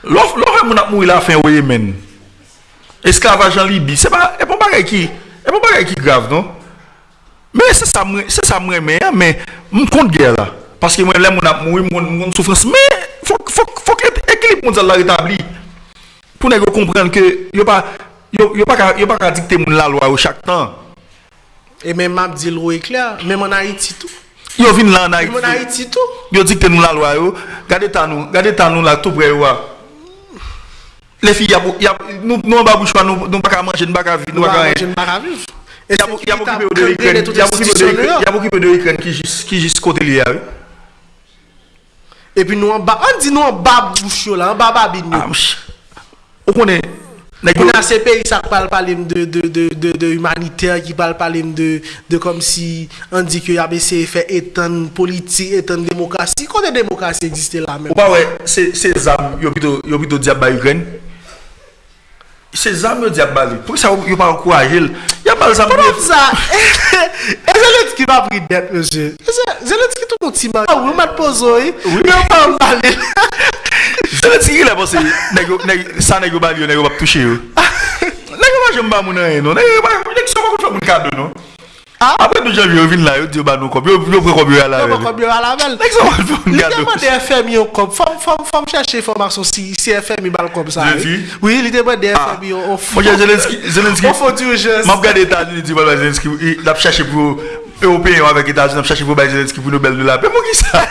Speaker 4: Lò fè moun ap mou ila fè wè men. Esklavaj an Libi. Se pa, e pon bagay ki, e pon bagay ki grav, non? Mè se sa mwen, se sa mwen mè, mè, mwen kont gè la. Paske mwen lè moun ap mou, mwen soufrans. Mè, fòk, fòk, fòk ekilip moun zal la retabli. Pou nè gò komprèn ke, yo pa, yo, yo pa ka, yo pa ka dikte moun la lwa yo chak tan.
Speaker 3: E mè map di lwo e kler, mè mwen a iti tou.
Speaker 4: Yo vin lan a iti.
Speaker 3: Mwen a iti tou.
Speaker 4: Yo dikte moun la lwa yo, gade tan nou, gade tan nou la tou bre yo a. Les filles, y a, nous n'avons pas bouche, nous n'avons pas manger, nous n'avons pas vivre. Nous
Speaker 3: n'avons pas vivre.
Speaker 4: Il y a beaucoup de Ukraine, il y a beaucoup de Ukraine qui juste côté lié.
Speaker 3: Et puis nous en bas, on dit nous en bas bouche là, en bas babine.
Speaker 4: Ah, on connaît.
Speaker 3: On a ces pays qui parlent parler de, de, de, de, de humanitaire, qui parlent parler de, de comme si on dit que ABC fait étendre politique, étendre démocratie. Quand la démocratie existe là même.
Speaker 4: Ou pas ouais, c'est ces armes, ils ont plutôt diable à Se zam yo di ap bali. Pou sa yo pa ankourajil. Ya bal zam yo. Pou
Speaker 3: nan sa. E Zelenski va pri det, monsye. Zelenski tou kon ti man. A ou mat pozo e. Ou yo pa
Speaker 4: an bali. (laughs) Zelenski ki la pose. Sa negyo bali yo, negyo wap touche yo. (laughs) Negyo wajem ba mounan e nou. Negyo wajem ba mounan e nou. Apre nou janvi yo vin la yo diyo ba nou kop Yo pre kop yo alavel
Speaker 3: Yo pre kop yo
Speaker 4: alavel
Speaker 3: Li deman de FM yo kop Fom chache informasyon si FM yo bal kop sa Oui li deman de FM yo
Speaker 4: Mwen Zelenski Zelenski.
Speaker 3: Ou fote yo jes.
Speaker 4: Mwen gade Etats-Unis diyo bal Zelenski Nap chache pou Européen yo avek Etats-Unis Nap chache pou Zelenski pou Nobel de la Pe mwen ki sa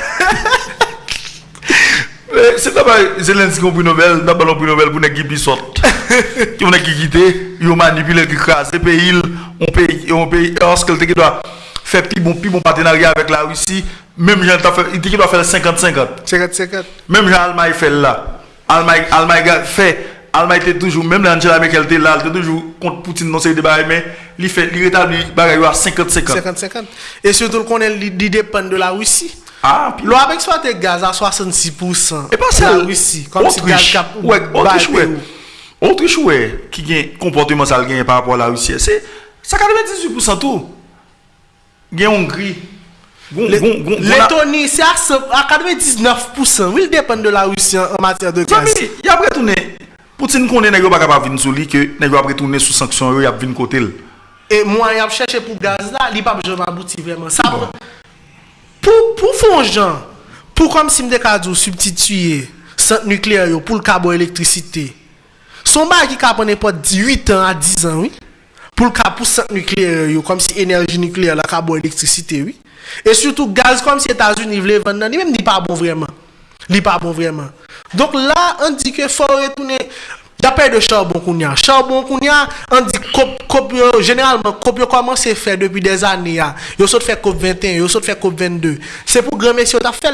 Speaker 4: Ta bay Zelenski kon pou Nobel, nap balon pou Nobel pou nek gibi sot. Ki mwen ek ki kite, yo manipile ki krasi pe il. on on lorsque qui doit faire plus bon, plus bon partenariat avec la Russie, même Jean il doit faire 50-50.
Speaker 3: 50-50.
Speaker 4: Même Jean Allemagne fait là. Allemagne, Allemagne fait, Alman ite toujou, mèm lè Angela Merkel te lal, te toujou kont Poutine non se yi debare, men li fè, li retabli bagay yo a 50-50.
Speaker 3: 50-50. E sotou konen li, li depen de la Roussi.
Speaker 4: Ah, pi.
Speaker 3: Lo ap eksploate gaz a 66%
Speaker 4: e pas
Speaker 3: la Roussi.
Speaker 4: Autriche, ouè, Autriche
Speaker 3: ouè.
Speaker 4: Autriche ouè ki gen komportement sal gen par rapport la Roussi. Se, sa 98% tou.
Speaker 3: Gen Hongri. Letoni, se a 99% vil depen de la Roussi en mater de gaz.
Speaker 4: Sami, y apre toune... Poutine konen nèg yo pa kapab vin sou li ke nèg yo apre toune sou sanksyon yo, y ap vin kote l.
Speaker 3: Et moi, il a cherché pour gaz là, il pas besoin d'aboutir vraiment. Ça,
Speaker 4: Bon.
Speaker 3: pour, pour faire gens, pour comme si me substituer centre nucléaire pour le carbone électricité. Son bail qui cap pas 18 ans à 10 ans, oui. Pour le pour centre nucléaire comme si énergie nucléaire, la carbone électricité, oui. Et surtout gaz comme si États-Unis voulaient vendre, même dit pas bon vraiment. Li pas bon vraiment. Donc là, on dit que faut retourner pas de charbon qu'on y a. Charbon qu'on y a, on dit cop, cop, généralement, cop yo commence à faire depuis des années. ya. Yo saute fait COP 21, yo saute fait COP 22. C'est pour grand messieurs t'a fait.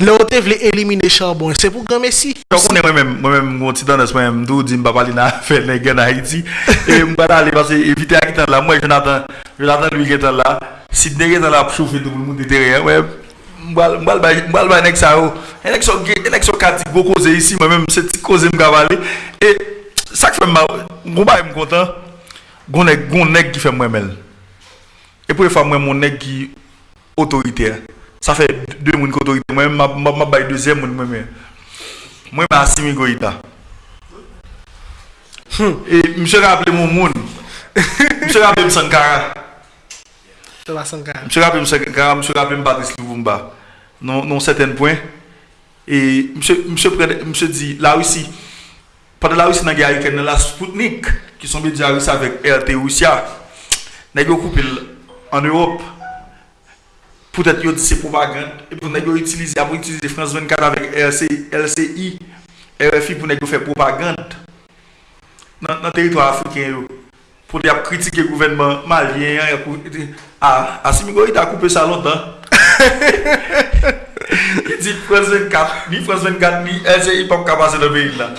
Speaker 3: Là, on te voulait éliminer charbon. C'est pour grand messi.
Speaker 4: Yo konen mwen men, mwen men mwen ti tendens mwen men dou di mba pali nan fè nèg en Haïti. E mba dale parce éviter a kitan la, moi Jonathan, Jonathan lui kitan la, si nèg kitan la pou chauffer tout le monde derrière, Mbal bay nek sa yo. Enek e so kati go koze isi Mwen mwen se ti koze mga vali E sak fèm ma Mwen bay m kontan Gon nek ki fèm mwen mel E pou e fèm mwen mwen nek ki Otorite. Sa fè dè moun ki otorite. Mwen mwen bay dèzè moun mwen mwen Mwen mwen asimi go ita. Hmm. E mwen se rappele moun moun. Mwen se rappele
Speaker 3: m sankara Mse rapi
Speaker 4: mse Gara, mse rapi mbatis Livoumba, non seten pwen. E mse di, la Rusi, pade la Rusi nan gen a yuken nan la Spoutnik, ki son bi di a Rusi avek RT Rusya, nan gen yo koupil an Europe, pou tèt yo di se propagande, e pou nan gen yo itilize, apou itilize France 24 avek LCI, RFI pou nan gen yo fè propagande, nan teritwa Afriken yo. pour critiquer le gouvernement malien. Ah, Assimigo, il a coupé ça longtemps. (laughs) il dit France 24, ni France 24, ni LCI, pas capable passer dans le pays là.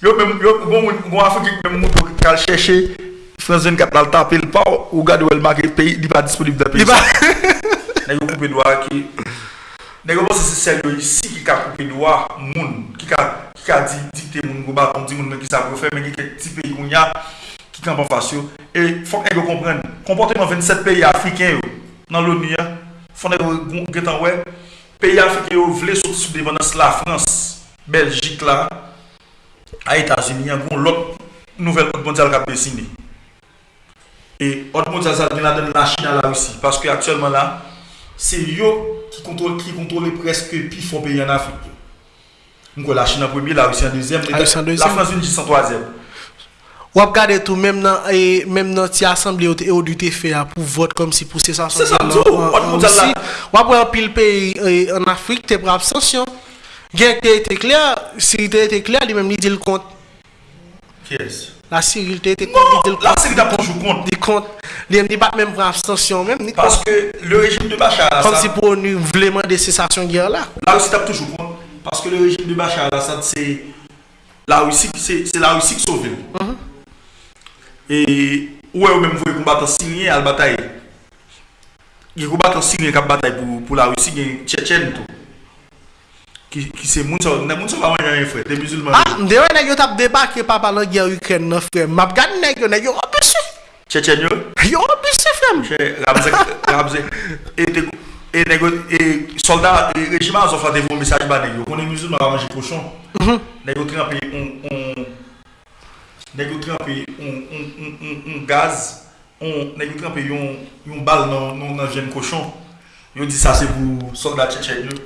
Speaker 4: Yo même, yo, bon, bon, bon Afrique, même, on peut chercher France 24 dans le tapé, le pas, ou regarder où elle marque le pays, il n'est pas disponible dans le pays.
Speaker 3: Il
Speaker 4: a coupé le doigt qui. Nè yo se se sel yo yisi ki ka koupe dowa moun, ki ka, ki ka di, dikte moun goba, moun di moun men ki sa vyo fe, men ki ke ti peyi koun ya, ki kampan fasyo. E fok en yo kompren, komporteman 27 peyi Afriken yo nan l'ONU ya, fon en yo getan we, peyi Afriken yo vle sou sou devanans la Frans, Belgik la, a Etasini, yon kon lot nouvel kote mondial kap desini. E ot mondial sa gen la den la China la Rusi, paske aktuelman la, se yo ki kontrole preske pi fon peyi an Afriken. Mwen kon la China premier, la Rusi an deuxième,
Speaker 3: la Frans
Speaker 4: 1
Speaker 3: deuxième,
Speaker 4: la France 1
Speaker 3: deuxième. Wap gade tou menm nan, e, nan ti asemble yo te e odute fe ya pou vot kom si pou se sa
Speaker 4: son. Se sa mdou, wot moun
Speaker 3: tal la. Wap wè apil pe e, en Afrik te prap sansyon. Gen te ete kler, si te ete kler li menm li dil
Speaker 4: kont. Yes.
Speaker 3: La Cyril te ete non, kont li
Speaker 4: dil
Speaker 3: kont.
Speaker 4: Non,
Speaker 3: la
Speaker 4: Cyril ta ponjou kont.
Speaker 3: Di kont. Li menm li bat menm prap sansyon menm ni
Speaker 4: kont.
Speaker 3: Parce
Speaker 4: que le rejim de Bachar Assad.
Speaker 3: Kom si pou nou vleman de sensasyon gyer
Speaker 4: la. La Russie tap toujou kont. Parce que le rejim de Bachar Assad se la Russie ki sauve. Mm-hmm. E ouè ou mèm vwe koumbaton sinye al batay. Gen koumbaton sinye kap batay pou, pou la wisi gen Chechen tou. Ki, ki se moun sa, moun sa pa wanyan yon fwe, te musulman.
Speaker 3: Ah, mde wè nè yo tap debak e papa lò gen Ukren nan fwe. Map gani nè yo, nè yo opisi.
Speaker 4: Chechen yo?
Speaker 3: Yo opisi fwem.
Speaker 4: Che, ramze, ramze. E te kou. E nego, e soldat, e rejiman zon fwa devon mesaj ba negyo. Konen musulman avan jè koshon. Mhm. Negyo trempe, on, on, nèk yo trempè yon gaz, nèk yo trempè yon bal nan jen koshon, yo di sa se pou soldat Chechen yo.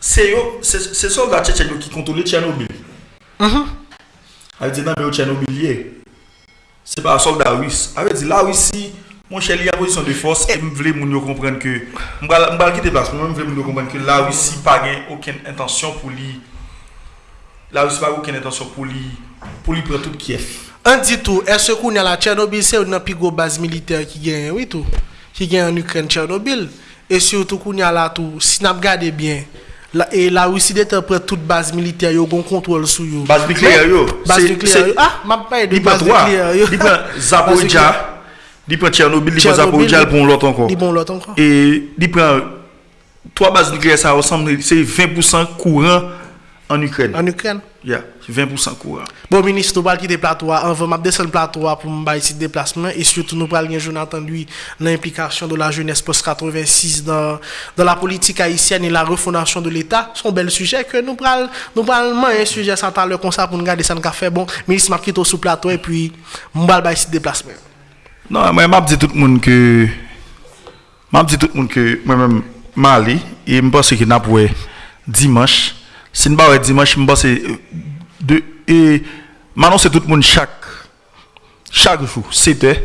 Speaker 4: Se yo, se soldat Chechen yo ki kontole Tchernobyl. Mhm. Awe di nan be yo Tchernobyl ye, se pa soldat Russe. Awe di la Russie, Mwen chè li a pozisyon de fos, mwen vle moun yo komprenn ke, mwen bal ki te plas, mwen vle moun yo komprenn ke la Rusi pa gen oken intansyon pou li, la Rusi pa gen oken intansyon pou li pour lui prendre tout Kiev.
Speaker 3: On dit tout, est-ce qu'on a la Tchernobyl, c'est une plus grosse base militaire qui gagne, oui tout. Qui gagne en Ukraine, Tchernobyl. Et surtout qu'on a là tout, si nous regardons bien, la, et la Russie près toute base militaire, yo gon contrôle sur yo.
Speaker 4: Base nucléaire yo.
Speaker 3: Base nucléaire Ah, m'a pas de
Speaker 4: Il prend
Speaker 3: base nucléaire yo.
Speaker 4: Il prend. (laughs) Zaporizhia, Il prend Tchernobyl, il prend Zaporizhzhia, il prend l'autre encore.
Speaker 3: Il prend l'autre encore.
Speaker 4: Et il prend trois bases nucléaires, ça ressemble, c'est 20% courant en Ukraine.
Speaker 3: En Ukraine.
Speaker 4: Yeah, 20% courant.
Speaker 3: Bon, ministre, nous parlons quitter le plateau. On va descendre le plateau pour me déplacement. Et surtout, nous parlons de Jonathan, lui, l'implication de la jeunesse post-86 dans, dans la politique haïtienne et la refondation de l'État. C'est un bel sujet que nous parlons, nous parlons un sujet, ça le comme ça pour nous garder ça café. Bon, ministre, m'a quitté sous plateau et puis, parlons ici déplacement.
Speaker 4: Non, moi, tout le monde que. Dis tout le monde que moi-même, Mali, et je pense que nous dimanche. Si nous dimanche, je pense que. De, et maintenant, c'est tout le monde chaque, chaque jour, 7 heures.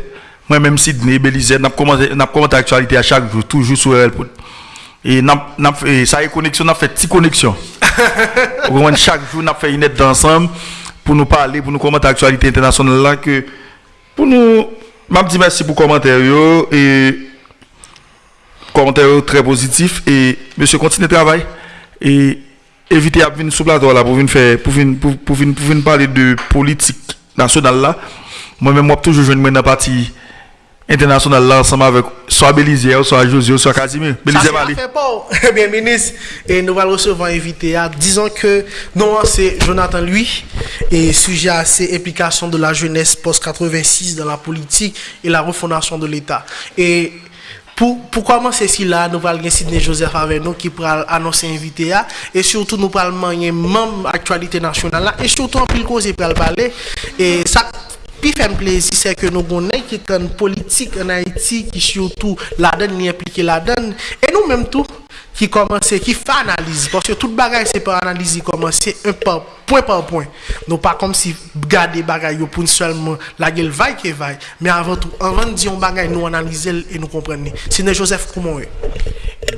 Speaker 4: Moi-même, Sidney, Belize, nous commenté l'actualité à chaque jour, toujours sur RL. Et, et ça y est connexion, on a fait petite connexion. (laughs) chaque jour, on a fait une aide ensemble pour nous parler, pour nous commenter l'actualité internationale là, que pour nous je dis merci pour commentaire et commentaire très positif et monsieur continue le travail et éviter à venir sur plateau là pour venir faire pour venir, pour, pour, venir, pour venir parler de politique nationale là moi-même moi toujours jouer dans la partie internationale là ensemble avec soit Belize, soit José, soit Casimir.
Speaker 3: Fait pas. (laughs) Eh bien, ministre, et nous allons recevoir invité à disons que non, c'est Jonathan lui et sujet à ces implications de la jeunesse post-86 dans la politique et la refondation de l'État. Et Pou, pou koman se si la nou pral gen Sidney Joseph ave nou ki pral anonsen invite ya e surtout nou pral manye mem aktualite nasyonal la e surtout an pil koze pral pale e sa pi fèm plezi se ke nou gonnen ki tan politik an Haiti ki surtout la den ni implike la den e nou menm tou qui commence, qui fait analyse. Parce que tout bagage, c'est pas analyse, commencer un par, point par point. Non pas comme si garder bagage pour seulement la gueule vaille qui vaille. Mais avant tout, avant de dire un bagage, nous analyser et nous comprendre. C'est Joseph comment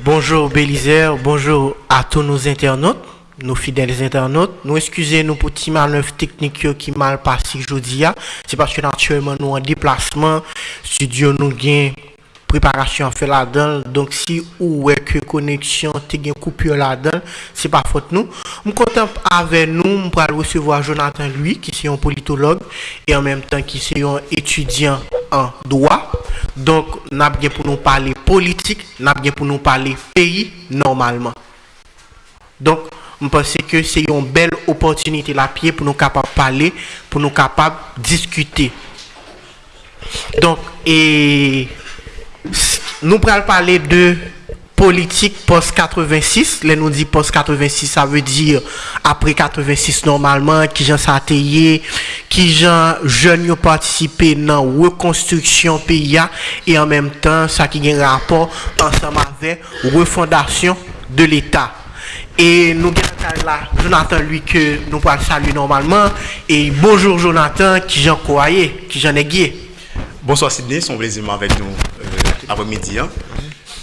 Speaker 5: Bonjour Bélisaire, bonjour à tous nos internautes nos fidèles internautes. Nous excusez nous pour petit manœuvre technique qui mal passé aujourd'hui. C'est parce que naturellement nous en déplacement, studio nous gain préparation à faire là-dedans. Donc si ou est que connexion te gain coupure là-dedans, c'est pas faute nous. Je content avec nous, va recevoir Jonathan lui qui est un politologue et en même temps qui est un étudiant en droit. Donc, n'a bien pour nous parler politique, n'a bien pour nous parler pays normalement. Donc, je pense que c'est une belle opportunité la pied pour nous capables parler, pour nous capables discuter. Donc, et nous pourrons parler de politique post-86. Là, nous dit post-86, ça veut dire après 86 normalement, qui j'en s'atteillé, qui j'en jeunes ont participé dans la reconstruction pays et en même temps, ça qui a un rapport ensemble avec refondation de l'État. Et nous avons là Jonathan, lui, que nous pouvons saluer normalement. Et bonjour Jonathan, qui j'en croyais, qui j'en ai.
Speaker 6: Bonsoir Sydney, son plaisir avec nous après-midi. Hein.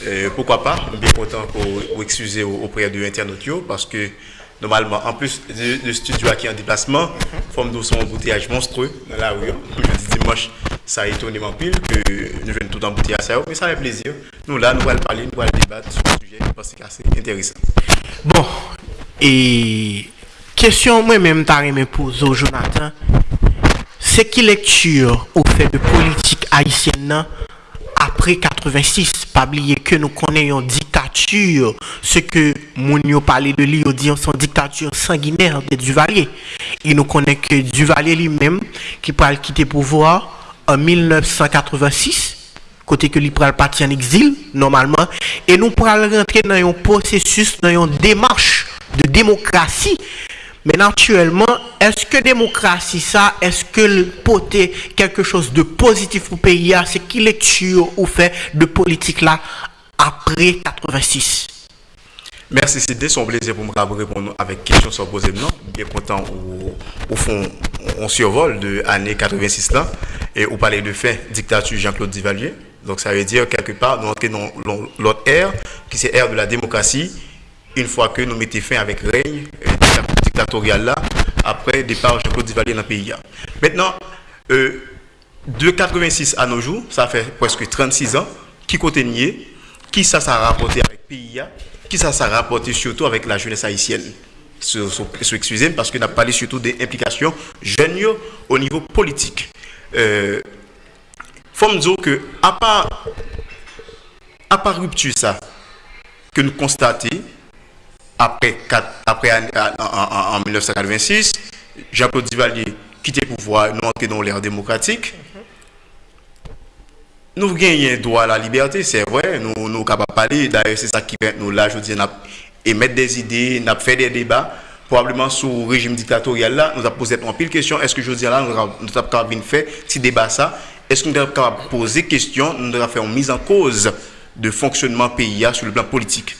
Speaker 6: Euh, pourquoi pas, bien content pour excuser auprès de l'internaute parce que normalement, en plus de, studio qui est en déplacement, forme de son embouteillage monstrueux dans la rue. Hein. Dimanche, ça a étonné pile que nous venons tout emboutir à ça, mais ça fait plaisir. Nous là, nous allons parler, nous allons débattre sur ce sujet parce que c'est intéressant.
Speaker 5: Bon, et question moi-même, t'as pour Jonathan. C'est qui lecture au fait de politique haïtienne après 86, pas oublier que nous connaissons une dictature, ce que Mounio parlait de lui, dit son dictature sanguinaire de Duvalier. Et nous connaissons que Duvalier lui-même, qui pourra quitter le pouvoir en 1986, côté que lui pourra partir en exil, normalement, et nous pourrons rentrer dans un processus, dans une démarche de démocratie. Mais naturellement, est-ce que démocratie, ça, est-ce que le poter quelque chose de positif pour le pays, c'est qui lecture ou fait de politique là après 86?
Speaker 6: Merci, c'était son plaisir pour me répondre avec questions sans poser non? Bien content au, fond, on survole de l'année 86 là et on parlait de fin dictature Jean-Claude Duvalier. Donc ça veut dire quelque part, nous entrons dans l'autre ère, qui c'est l'ère de la démocratie, une fois que nous mettons fin avec règne euh, dictatorial là, après départ Jean-Claude Duvalier dans le pays. Maintenant, euh, de 86 à nos jours, ça fait presque 36 ans, qui nier, qui ça s'est rapporté avec le pays, qui ça s'est rapporté surtout avec la jeunesse haïtienne. Excusez-moi parce que nous avons parlé surtout des implications jeunes au niveau politique. Euh, faut me dire que, à part, à part rupture, ça, que nous constatons, après, après en, 1986, Jean-Claude Duvalier quitte le pouvoir, nous entrons dans l'ère démocratique. Nous gagnons droit à la liberté, c'est vrai, nous sommes capables de parler. D'ailleurs, c'est ça qui fait nous là, je dis, émettre des idées, nous fait des débats. Probablement sous le régime dictatorial là, nous avons posé un pile de questions. Est-ce que je dis là, nous avons capable de faire petit débat ça? Est-ce que nous avons capable de poser question Nous avons fait une mise en cause de fonctionnement pays sur le plan politique.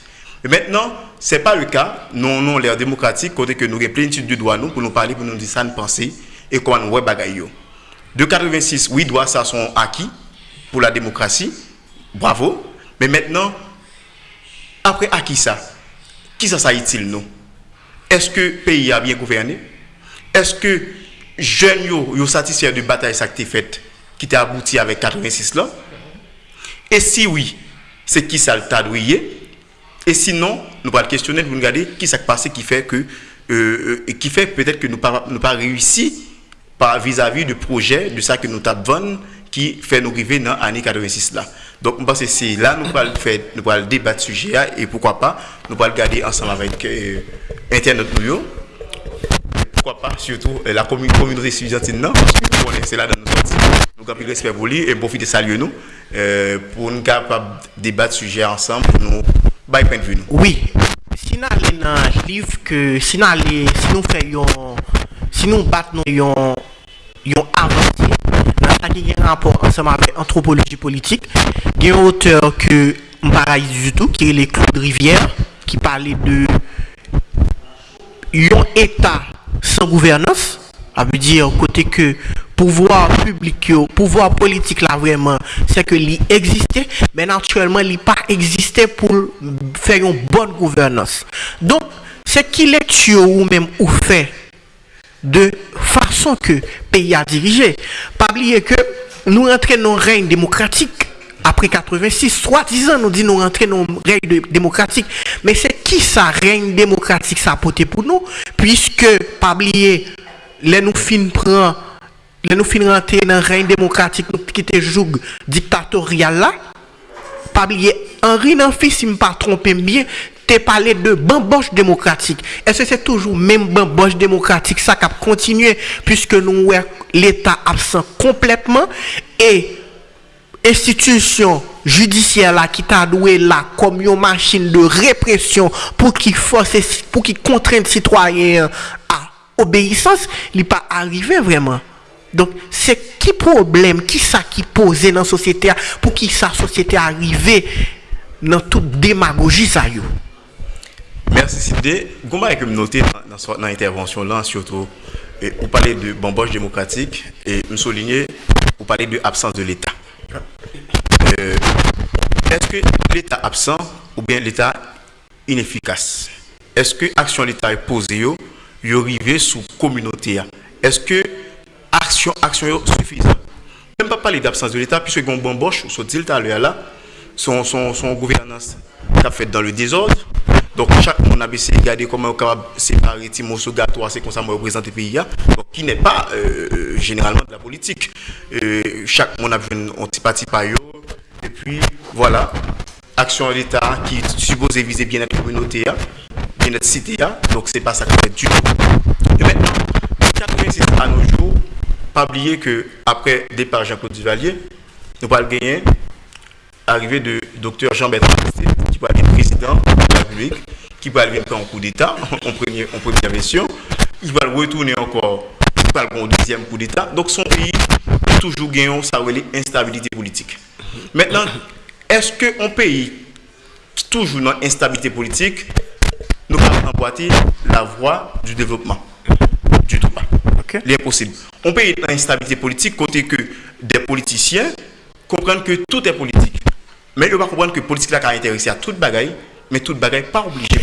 Speaker 6: Maintenant, ce n'est pas le cas. Nous avons l'air démocratique, côté que nous avons plénitude de droit nous, pour nous parler, pour nous dire ça, nous penser et comment nous voyons De 86, oui, droits ça sont acquis pour la démocratie. Bravo. Mais maintenant, après acquis ça, qui ça, ça est-il nous? Est-ce que le pays a bien gouverné? Est-ce que jeunes sont satisfaits de bataille ça qui fait, qui a abouti avec 86 là? Et si oui, c'est qui ça le tadouillé Et sinon, nous allons questionner, nous regarder qui s'est passé qui fait que, euh, euh, qui fait peut-être que nous n'avons pas réussi vis-à-vis du projet, de ça que nous avons qui fait nous arriver dans l'année 86 là. Donc, là nous allons faire, nous allons débattre sujet et pourquoi pas, nous allons garder ensemble avec euh, Internet nous. Pourquoi pas, surtout euh, la communauté étudiantine, non, parce que c'est là dans nous sortir. Nous avons respect pour lui et profiter de saluer nous pour nous capables débattre sujet ensemble, nous, by point. Nous.
Speaker 5: Oui, si nous allons dans que si nous si nous faisons si nous battons yon avancé dans ça qui un rapport ensemble avec anthropologie politique, il y auteur que je du tout, qui est les Claude Rivière, qui parlait de un État sans gouvernance, ça veut dire côté que pouvoir public, pouvoir politique là vraiment, c'est que il existait, mais naturellement il pas existé pour faire une bonne gouvernance. Donc, c'est qui lecture ou même ou fait de façon que le pays a dirigé. Pas oublier que nous entrons dans un règne démocratique après 86, soi-disant nous dit nous rentrons dans un règne démocratique. Mais c'est qui ça règne démocratique ça a porté pour nous? Puisque, pas oublier, les nous fin prend, nous fin rentrer dans un règne démocratique qui était joug dictatorial là, pas oublier, Henri Nanfi, si je ne me pas trompé bien, tu parlé de bamboche démocratique. Est-ce que c'est toujours même bamboche démocratique ça qui a continué puisque nous l'État absent complètement et institution judiciaire là qui t'a doué là comme une machine de répression pour qui force pour qui contraigne citoyens à obéissance, il n'est pas arrivé vraiment. Donc, c'est qui problème, qui ça qui pose dans la société, pour qui sa société arrive dans toute démagogie ça yo.
Speaker 6: Merci Sidé. Gomba est comme noté dans l'intervention là, surtout, et vous parlez de bamboche démocratique et me souligner, vous parlez de absence de l'État. Euh, Est-ce que l'État absent ou bien l'État inefficace? Est-ce que l'action de l'État est posée, yo, yo sous communauté? Est-ce que action action suffisante Même pas parler d'absence de l'État, puisque bon bamboche, sur dit là, son, son, son gouvernance a fait dans le désordre, donc, chaque monde a essayé de regarder comment on peut séparer Timo Gato, c'est comme ça moi représente le pays, donc, qui n'est pas euh, généralement de la politique. Euh, chaque monde a vu un petit parti par et puis voilà, action de l'État qui suppose viser bien notre communauté, bien notre cité, donc c'est pas ça qu'on fait du tout. Et maintenant, 86 à nos jours, pas oublier que après départ Jean-Claude Duvalier, nous allons gagner arrivée de Dr Jean-Bertrand qui va être président de la République, qui va aller en coup d'État, en, premier, en première version. Il va retourner encore, il va un deuxième coup d'État. Donc son pays toujours gagné ça instabilité politique. Maintenant, est-ce qu'un pays qui toujours dans l'instabilité politique, nous va emboîter la voie du développement Du L'impossible. On pays dans l'instabilité politique, côté que des politiciens comprennent que tout est politique. Mais il va comprendre que la politique là intéressé à toute bagaille, mais toute bagaille pas obligé.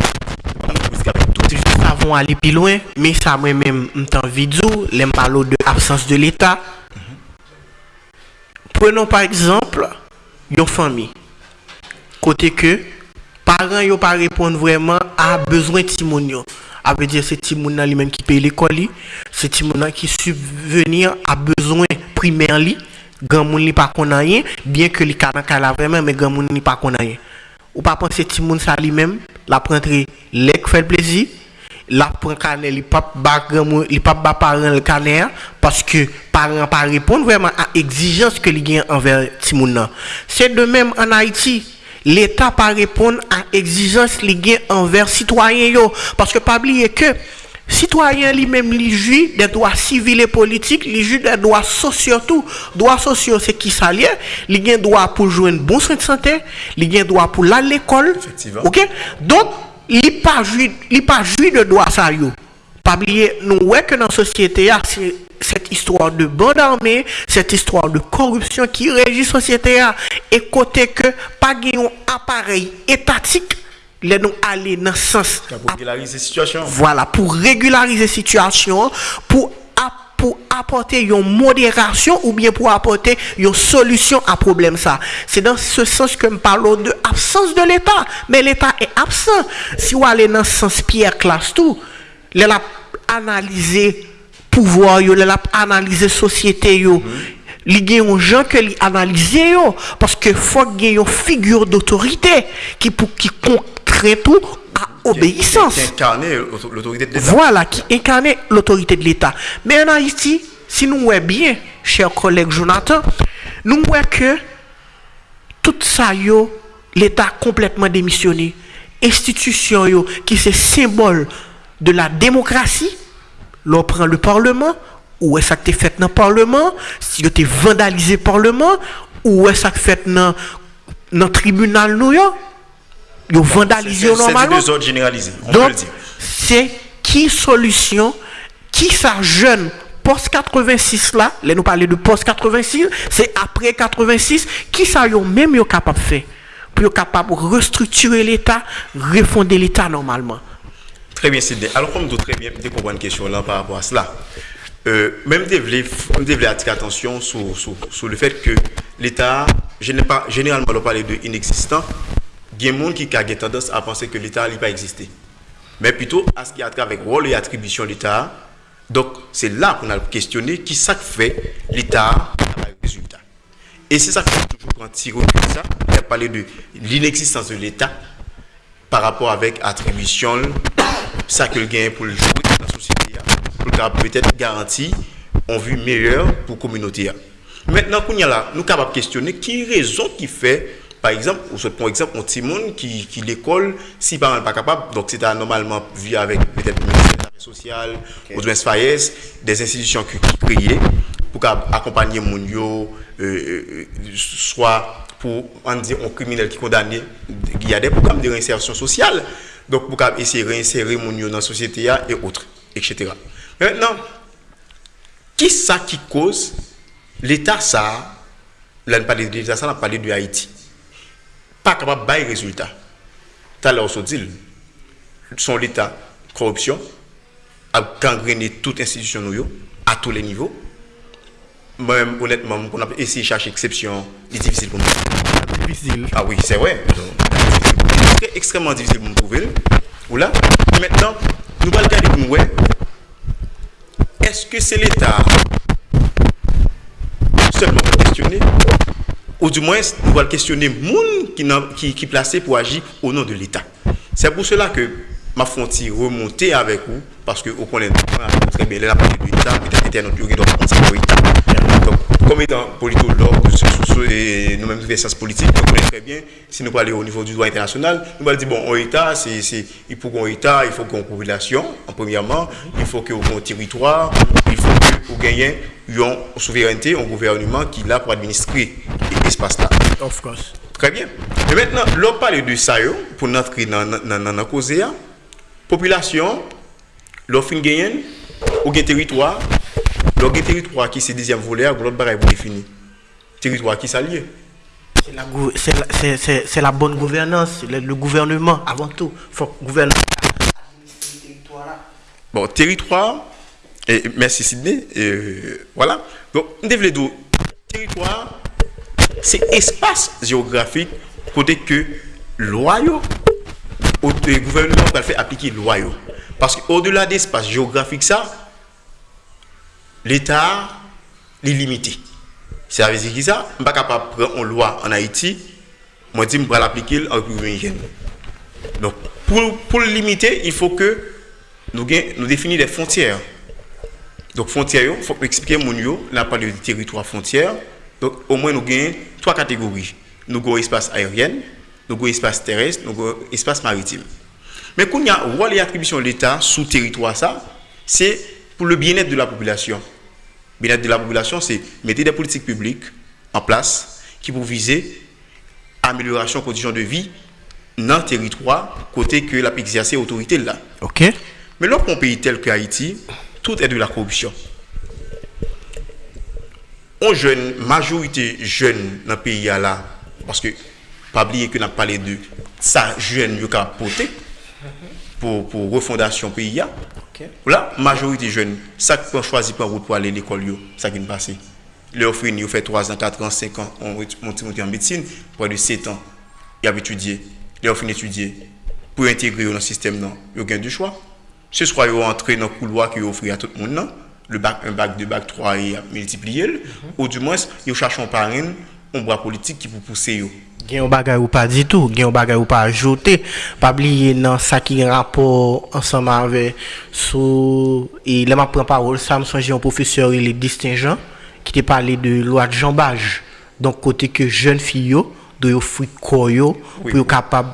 Speaker 5: Nous avons aller plus loin, mais ça moi-même, en vidéo, les parle de absence de l'État. Prenons par exemple une famille. Côté que parents ne pas répondre vraiment à besoin de Timonio. Ça veut dire c'est Timoun lui-même qui paye l'école, c'est Timoun qui subvenir à besoin primaire Gan moun li pa konan bien ke li ka nan ka la vremen, men gan moun li pa konan. Ou pa panse ti moun sa li men, la prentre lek fel plezi, la pren kane li pap moun, li pap bak paran l kane ya, paske paran pa repon vreman a egzijans ke li gen anver ti moun nan. Se de menm an Haiti, l'Etat pa repon a egzijans li gen anver sitwayen yo, paske pa bliye ke, Citoyen li menm li ju de doa sivil e politik, li ju de doa sosyo tou. Doa sosyo se ki sa liye, li gen doa pou jwen bon sren de sante, li gen doa pou la l'ekol. Ok? Don, li pa ju de doa sa yo. Pabliye nou wek nan sosyete ya, set istwa de bon arme, set istwa de korupsyon ki reji sosyete ya, e kote ke pa gen yon aparey etatik, les nous aller dans le sens.
Speaker 6: Pour régulariser la situation.
Speaker 5: Voilà, pour régulariser la situation, pour pour apporter une modération ou bien pour apporter une solution à problème ça. C'est dans ce sens que nous parlons de absence de l'État. Mais l'État est absent. Si vous allez dans le sens Pierre Classe tout, il a analysé pouvoir, il a analysé société, yo. Il y a des gens qui analysent parce qu'il faut qu'il y ait une figure d'autorité qui, qui tout
Speaker 6: incarne l'autorité de.
Speaker 5: Voilà, qui incarne l'autorité de l'État. Mais en Haïti, si nous voyons bien, cher collègue Jonathan, nous voyons que tout ça, l'État complètement démissionné. Institution qui c'est symbole de la démocratie, l'on prend le Parlement, ou est-ce que fait dans le Parlement, si tu vandalisé le Parlement, ou est-ce que fait dans le tribunal York, ils vandalisé normalement?
Speaker 6: C'est des généralisés, on
Speaker 5: Donc,
Speaker 6: peut le dire.
Speaker 5: C'est qui solution, qui ça jeune post 86 là, là nous parler de post 86, c'est après 86, qui ça yo même yo capable de faire pour capable de restructurer l'État, refonder l'État normalement?
Speaker 6: Très bien, Sidney. Alors, comme vous très bien, qu'on une question là par rapport à cela, euh, même attirer attention sur, sur, sur, le fait que l'État, généralement, on parle de inexistant, il y a des gens qui ont tendance à penser que l'État n'a pas existé. Mais plutôt à ce qui a trait avec rôle et attribution de l'État. Donc, c'est là qu'on a questionné qui ça fait l'État n'a pas résultat. Et c'est ça qu'on toujours quand tirer ça, il a parlé de l'inexistence de l'État par rapport avec attribution, ça que le gain pour le jouer dans la société, pour peut-être garantir une vue meilleure pour la communauté. Maintenant, nous sommes capables de questionner qui raison qui fait par exemple, pour exemple, un petit monde qui, qui l'école, si pas pas capable, donc c'est normalement vu avec peut-être le ministère social, ou des institutions qui, qui créées pour accompagner mon yo, euh, euh, soit pour on dire un criminel qui est condamné, il y a des programmes de réinsertion sociale, donc pour essayer de réinsérer mon dans la société et autres, etc. Maintenant, qui ça qui cause l'État ça, là, on parle de l'État, ça, on parlé de Haïti pas capable de résultat. Tout à l'heure, on dit, son l'État, corruption, a gangréné toute institution à tous les niveaux. Moi-même, honnêtement, on a essayé de chercher exception, c'est difficile pour nous.
Speaker 5: Difficile.
Speaker 6: Ah oui, c'est vrai. Extrêmement difficile pour nous trouver. Ou maintenant, nous allons regarder pour nous. Est-ce que c'est l'État seulement questionner? Ou du moins, nous allons questionner les gens qui, qui, placé pour agir au nom de l'État. C'est pour cela que ma frontière remonter avec vous, parce que vous connaissez très bien partie de l'État, l'État notre doit pour l'État. Comme étant politologue, et nous-mêmes des sciences politiques, nous connaissons très bien, si nous parlons au niveau du droit international, nous allons dire, bon, un État, c'est, il faut qu'un État, il faut qu'on population, en premièrement, il faut ait un territoire, il faut que vous gagnez une souveraineté, un gouvernement qui est là pour administrer l'espace-là.
Speaker 5: Of course.
Speaker 6: Très bien. Et maintenant, l'on parle de ça, pour entrer dans la cause, population, l'offre gagne, ou un territoire, l'on territoire qui c'est deuxième volet, l'autre barrière pour définir. Territoire qui s'allie.
Speaker 5: C'est la, bonne gouvernance, le, gouvernement avant tout. Il faut gouverner.
Speaker 6: Bon, territoire, et merci Sidney. voilà. Donc, nous territoire, c'est espace géographique côté que loyaux, le gouvernement va faire appliquer loyaux. Parce qu'au-delà d'espace géographique, ça, l'État est limité. Ça veut dire qui ça Je ne suis pas capable de prendre une loi en Haïti, moi je vais l'appliquer en République. Donc, pour, pour le limiter, il faut que nous, nous définissions des frontières. Donc, frontières, il faut expliquer mon là, parlé de territoire frontière. Donc, au moins, nous gagnons trois catégories. Nous avons espace aérien, nous avons espace terrestre, nous avons espace maritime. Mais quand il y a rôle et de l'État sous territoire, ça, c'est pour le bien-être de la population. Le bien-être de la population, c'est mettre des politiques publiques en place qui pour viser amélioration des conditions de vie dans le territoire, côté que la exercer autorité là.
Speaker 5: Ok.
Speaker 6: Mais lorsqu'un pays tel que Haïti, tout est de la corruption. On jeune, majorité jeune dans le pays là, parce que, pas oublier que nous avons parlé de ça, jeune, qui a porté pour, pour refondation pays. Là. Voilà, majorité jeune, ça qu'on choisit pas route pour aller à l'école, ça qui est passé. Les offres, ils fait 3 ans, 4 ans, 5 ans, on monte en médecine, pour de 7 ans, ils ont étudié. Les offres étudier pour intégrer dans le système, non, ils ont du choix. Ce soit ils entrer dans le couloir qui offre à tout le monde, non, le bac 1, bac 2, bac 3 et à multiplier, le, ou du moins, ils cherchent un parrain, un bras politique qui peut pousser. yo.
Speaker 5: Gen yon bagay ou pa di tou, gen yon bagay ou pa ajoute, pa bliye nan sa ki gen rapor ansanman ave sou, e leman pren parol, sa m sonje yon profeseur il est distingent, ki te pale de loi de jambaj. Donk kote ke jen fi yo, do yo koyo, pou yo kapab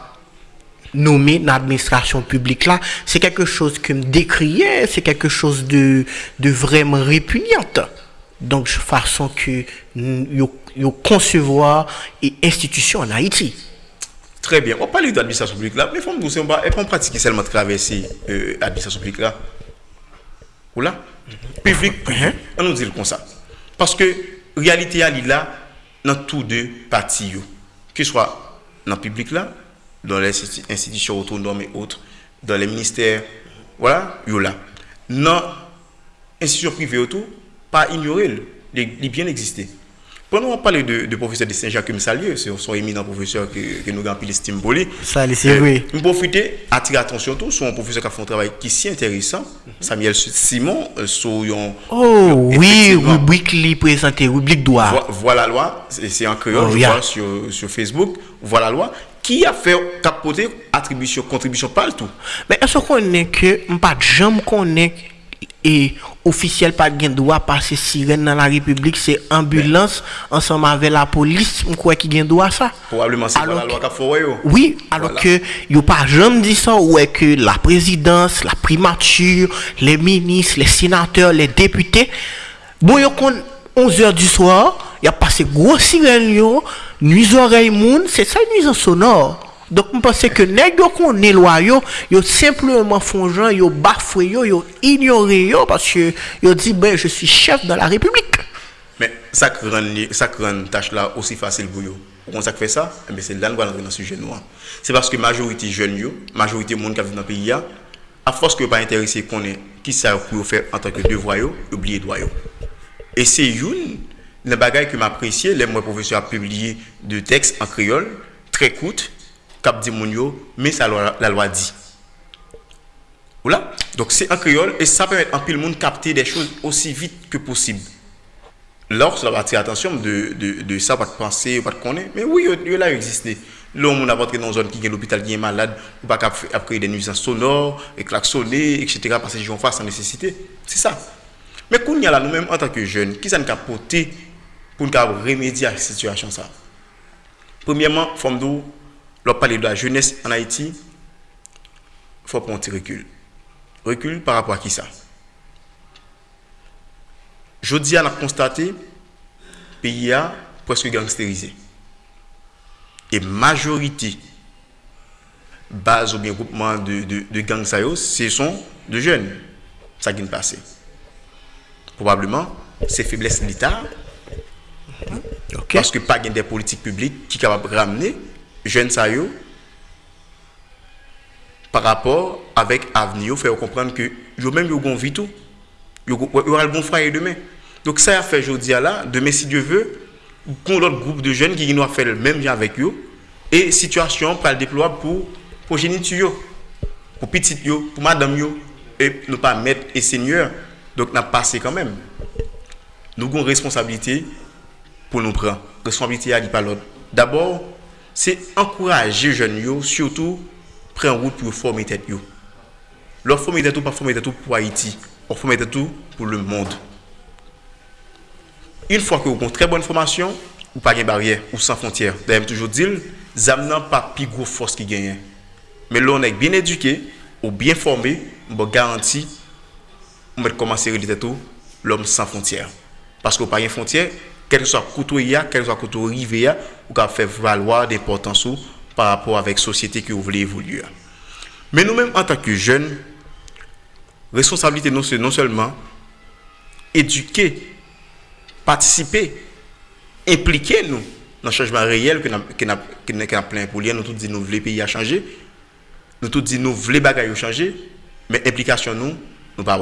Speaker 5: nommé dans l'administration publique là, c'est quelque chose que me décriait, c'est quelque chose de, de vraiment répugnante. Donc, façon que yo, concevoir et institution en Haïti.
Speaker 6: Très bien. On parle de l'administration publique là, mais il faut dire, on peut pratiquer seulement traverser euh, l'administration publique là. Ou là? Public, privé. On nous dit comme ça. Parce que réalité, elle est là dans tous deux parties. Que ce soit dans le public là, dans les insti- institutions autonomes et autres, dans les ministères, voilà, yo là. Dans l'institution privée autour, pas ignorer, les bien exister. Pendant on parle de, de professeur de Saint-Jacques salue, c'est son éminent professeur que, que nous avons l'estime lui.
Speaker 5: Ça, c'est vrai.
Speaker 6: Je profiter, attirer attention tout sur un professeur qui a fait un travail qui est si intéressant, Samuel Simon, euh, sur un-
Speaker 5: Oh, oui, rubrique li présenté, rubrique droit.
Speaker 6: Vo- Voilà la loi, c'est en créole,
Speaker 5: Oh,
Speaker 6: je
Speaker 5: yeah.
Speaker 6: vois, sur, sur Facebook. Voilà la loi, qui a fait capoter attribution, contribution, pas le tout.
Speaker 5: Mais est-ce qu'on est que, pas jamais qu'on est et officiel pas gen droit passer sirène dans la République, c'est ambulance ensemble avec la police, on croit qu'il gen droit ça.
Speaker 6: Probablement, c'est la loi
Speaker 5: que-
Speaker 6: qui a fait, yo.
Speaker 5: Oui, alors
Speaker 6: Voilà.
Speaker 5: que yo pas jamais dit ça ou est que la présidence, la primature, les ministres, les sénateurs, les députés, bon yo kon 11 heures du soir, y a passé gros sirène yo, nuit oreille moun, c'est ça nuisance sonore. Donc, je pense que yo kon est loi yo, yo simplement font bafoué yo, yo ignoré yo parce yo dit ben je suis chef de la République.
Speaker 6: Mais ça qui rend, qui une tâche là aussi facile pour eux. Comment ça fait ça? Eh bien, C'est là que nous allons dans ce sujet noir. C'est parce que majorité jeunes, yo, majorité monde qui vivent dans le pays, à force que pas intéressé qu'on est, qui ça pour faire en tant que devoir, oublier droit. Et c'est une, le bagage que m'apprécié, les moi professeur a publié de textes en créole, très courtes, cap dit mais ça la, loi dit. Voilà. Donc c'est en créole et ça permet en pile monde capter des choses aussi vite que possible. Lorsque ça va attirer attention de, de, ça, pas de penser, pas de connaître. Mais oui, il là existé. L'homme, on a rentré dans une zone qui est l'hôpital qui est malade, ou pas créer des nuisances sonores, et klaxonner, etc. parce que gens font sans nécessité. C'est ça. Mais il y a là, nous-mêmes, en tant que jeunes, qui ça nous a porté pour nous remédier à cette situation ça? Premièrement, forme d'eau, lorsqu'on parle de la jeunesse en Haïti, il faut prendre recul. Recul par rapport à qui ça? Jeudi, on a constaté le pays a presque gangstérisé. Et majorité, base ou bien groupement de, de, de gangs, ce sont de jeunes. Ça qui est passé. Probablement, c'est faiblesse de l'État, parce que pas des politiques publiques qui sont capables de ramener jeunes ça par rapport avec avenir faire comprendre que yo même yo gon vie tout yo aura le bon frère demain donc ça a fait aujourd'hui là demain si Dieu veut qu'on l'autre groupe de jeunes qui nous a fait le même avec eux et situation pour le déployer pour progéniture pour petite yo pour madame yo et ne pas mettre et seigneur donc n'a passé quand même nous avons une responsabilité pour nous prendre. Responsabilité à l'autre. D'abord, c'est encourager les jeunes, surtout, prendre route pour former tête. Leur former tête, pas former pour Haïti, on former tête pour le monde. Une fois que vous avez une très bonne formation, ou pas de barrière, ou sans frontières. D'ailleurs, toujours dire, ZAM n'a pas plus force qui gagne. Mais là, on est bien éduqué, ou bien formé, on garantit, on va commencer à réaliser tout, l'homme sans frontières. Parce qu'on pas de frontières, quel que soit couteau il quel que soit ou fait valoir d'importance par rapport avec la société que vous voulez évoluer. Mais nous-mêmes, en tant que jeunes, responsabilité, nous, c'est non seulement éduquer, participer, impliquer nous dans le changement réel que nous avons plein pour lui. Nous tous disons nous voulons le pays à changer. Nous tous disons nous voulons les bagages changer. Mais implication nous, nous pas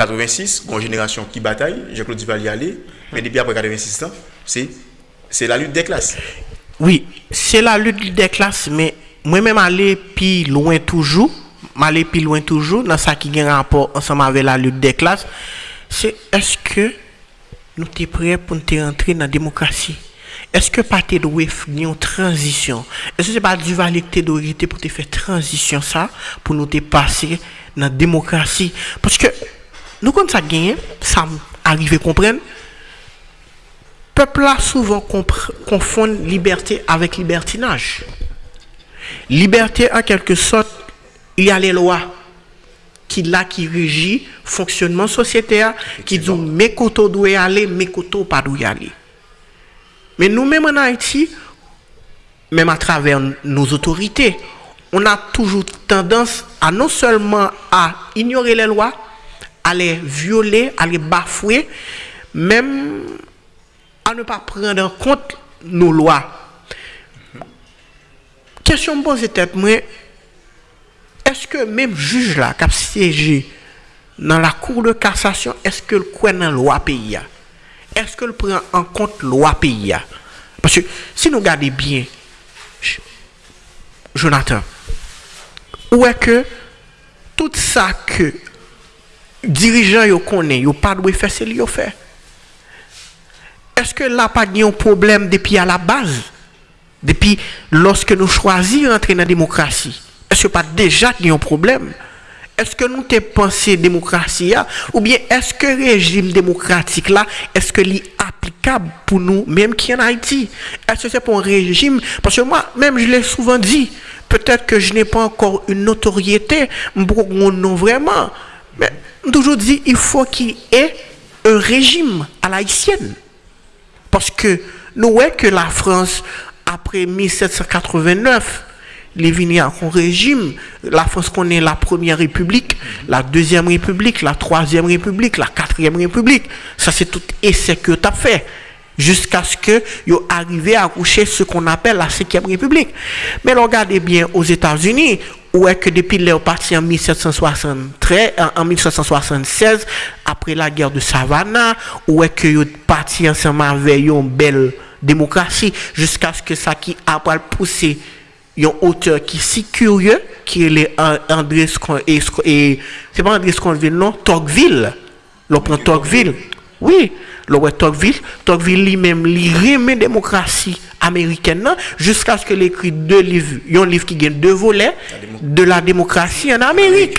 Speaker 6: 86, une génération qui bataille, Jean-Claude Duvalier allé, mais depuis après 86 ans, c'est, la lutte des classes.
Speaker 5: Oui, c'est la lutte des classes, mais moi-même aller plus loin toujours, aller plus loin toujours, dans ça qui a un rapport ensemble avec la lutte des classes, c'est est-ce que nous sommes prêts pour nous rentrer dans la démocratie? Est-ce que pas de une transition? Est-ce que c'est pas du valide que pour te faire transition ça, pour nous te passer dans la démocratie? Parce que nous, quand ça gagne, ça arrive à comprendre, peuple a souvent confond liberté avec libertinage. Liberté, en quelque sorte, il y a les lois qui là qui régit fonctionnement sociétaire qui dit mes côtés doivent aller mes côtés pas doivent aller. Mais nous-mêmes en Haïti même à travers nos autorités on a toujours tendance à non seulement à ignorer les lois les violer les bafouer même à ne pas prendre en compte nos lois. Question posée tête moi est-ce que même juge là qui a siégé dans la cour de cassation, est-ce que le dans la loi pays Est-ce que prend en compte la loi pays Parce que si nous regardons bien, Jonathan, où est que tout ça que dirigeants yo connaît, yo pas de faire, c'est lui fait. Est-ce que là pas de problème depuis à la base, depuis lorsque nous choisissons d'entrer dans la démocratie? Est-ce que pas déjà un problème Est-ce que nous avons pensé démocratie ou bien est-ce que régime démocratique là, est-ce que est applicable pour nous, même qui en Haïti Est-ce que c'est pour un régime Parce que moi, même je l'ai souvent dit, peut-être que je n'ai pas encore une notoriété pour nom vraiment. Mais toujours dit, il faut qu'il y ait un régime à l'haïtienne. Parce que nous voyons que la France, après 1789, les vignes un régime. La France connaît la première république, la deuxième république, la troisième république, la quatrième république. Ça, c'est tout essai que tu as fait. Jusqu'à ce que vous arrivé à coucher ce qu'on appelle la cinquième république. Mais regardez bien aux États-Unis, est que depuis leur parti en 1773, en 1776, après la guerre de Savannah, est que vous parti ensemble avec une belle démocratie, jusqu'à ce que ça qui a poussé un auteur qui est si curieux, qui est André et c'est pas André Sconville, non, Tocqueville. Le prend Tocqueville. Oui, le Tocqueville. Tocqueville lui-même, il remet la démocratie américaine jusqu'à ce qu'il écrit deux livres. Il y a un livre qui gagne deux volets de la démocratie en Amérique.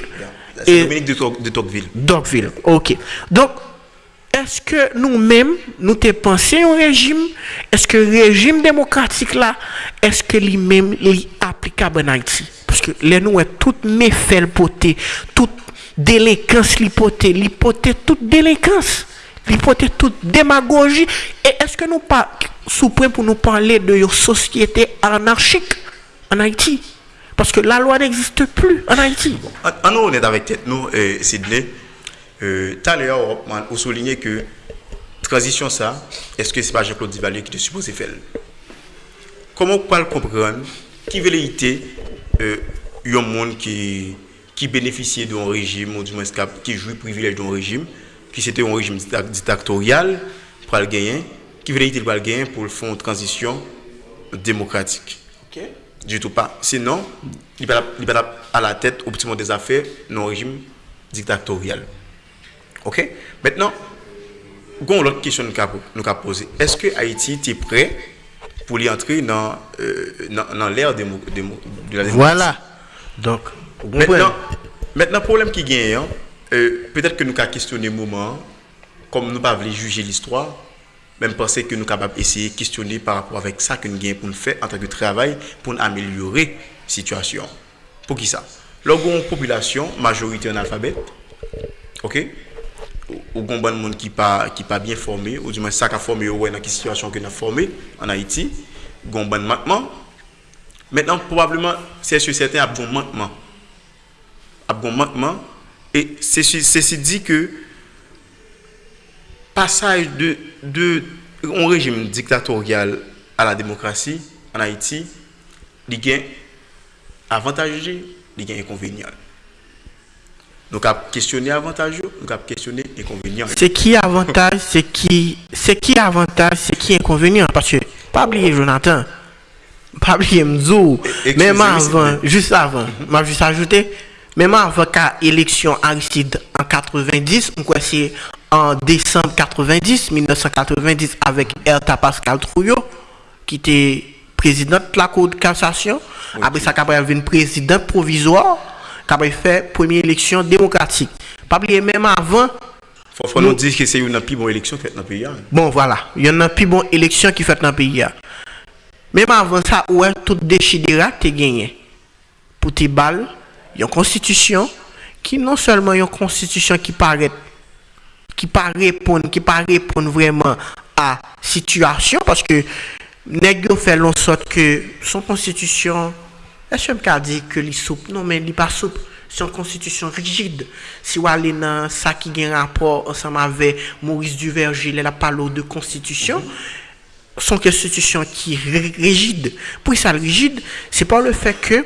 Speaker 6: C'est Dominique de Tocqueville.
Speaker 5: Tocqueville, ok. Donc, est-ce que nous-mêmes, nous te pensé au régime? Est-ce que le régime démocratique là, est-ce que lui-même est applicable en Haïti? Parce que les nous, toutes méfaits poté, toute délinquance l'hypothèse, l'hypothèse, toute délinquance, l'hypothèse, toute démagogie. Et est-ce que nous pas sous pour nous parler de société anarchique en Haïti? Parce que la loi n'existe plus en Haïti.
Speaker 6: En, nous, on est avec nous, euh, Sidney. Tout l'heure, on souligné que transition ça, est-ce que c'est pas Jean-Claude Duvalier qui est supposé faire Comment on peut comprendre qui veut euh, un monde qui, qui bénéficiait d'un régime, ou du moins qui jouit privilège d'un régime, qui c'était un régime dictatorial pour le gagner, qui veut le gagner pour faire une transition démocratique Du tout pas. Sinon, il va à la tête au petit monde des affaires d'un régime dictatorial. OK? Maintenant, gon l'autre question nous avons nous avons posé. Est-ce que Haïti est prêt pour y entrer dans, euh, dans, dans l'ère de la démocratie?
Speaker 5: Voilà. Donc?
Speaker 6: Maintenant, maintenant, le problème qui gagne, hein, euh, peut-être que nous avons questionné le moment, comme nous ne pas juger l'histoire, même penser que nous sommes capables d'essayer de questionner par rapport avec ça que nous gagnons pour nous faire en tant que travail pour améliorer la situation. Pour qui ça? Lorsqu'on population, majorité analphabète, ok? Ou bon monde qui pas qui pas bien formé ou du moins ça qu'a formé ouais dans quelle situation que nous formé en Haïti gon bon manquement. Maintenant probablement c'est sûr certain a bon manquement. Manquement et ceci dit que passage de de un régime dictatorial à la démocratie en Haïti il y a avantage il y a inconvénient. Nous avons questionné avantage nous avons questionné inconvénient
Speaker 5: C'est qui avantage, c'est qui, c'est qui avantage, c'est qui inconvénient? Parce que, pas oublier Jonathan, pas oublier Mzou, même avant, juste avant, m'a juste ajouté, même avant qu'à élection Aristide en 90, on croit c'est en décembre 90, 1990, avec Erta Pascal Trouillot, qui était président de la Cour de cassation. Après ça, il y avait président provisoire, qui avait fait première élection démocratique. Pas oublier même avant,
Speaker 6: faut, faut nous dire que c'est une plus bonne élection faite dans le pays hein.
Speaker 5: Bon, voilà. Il y a plus bon élection qui fait dans le pays. là. Même avant ça, ouais, tout déchidera, tu gagné. Pour tes balles, une constitution qui non seulement une constitution qui paraît qui pas répondre qui pas vraiment à situation parce que nèg yo fait en sorte que son constitution est-ce me dit que li souple? Non mais il pas souple. C'est une constitution rigide. Si vous allez dans ça qui a un rapport ensemble avec Maurice Duverger il a parlé de constitution son constitution qui est ri- rigide. Pour ça rigide c'est par le fait que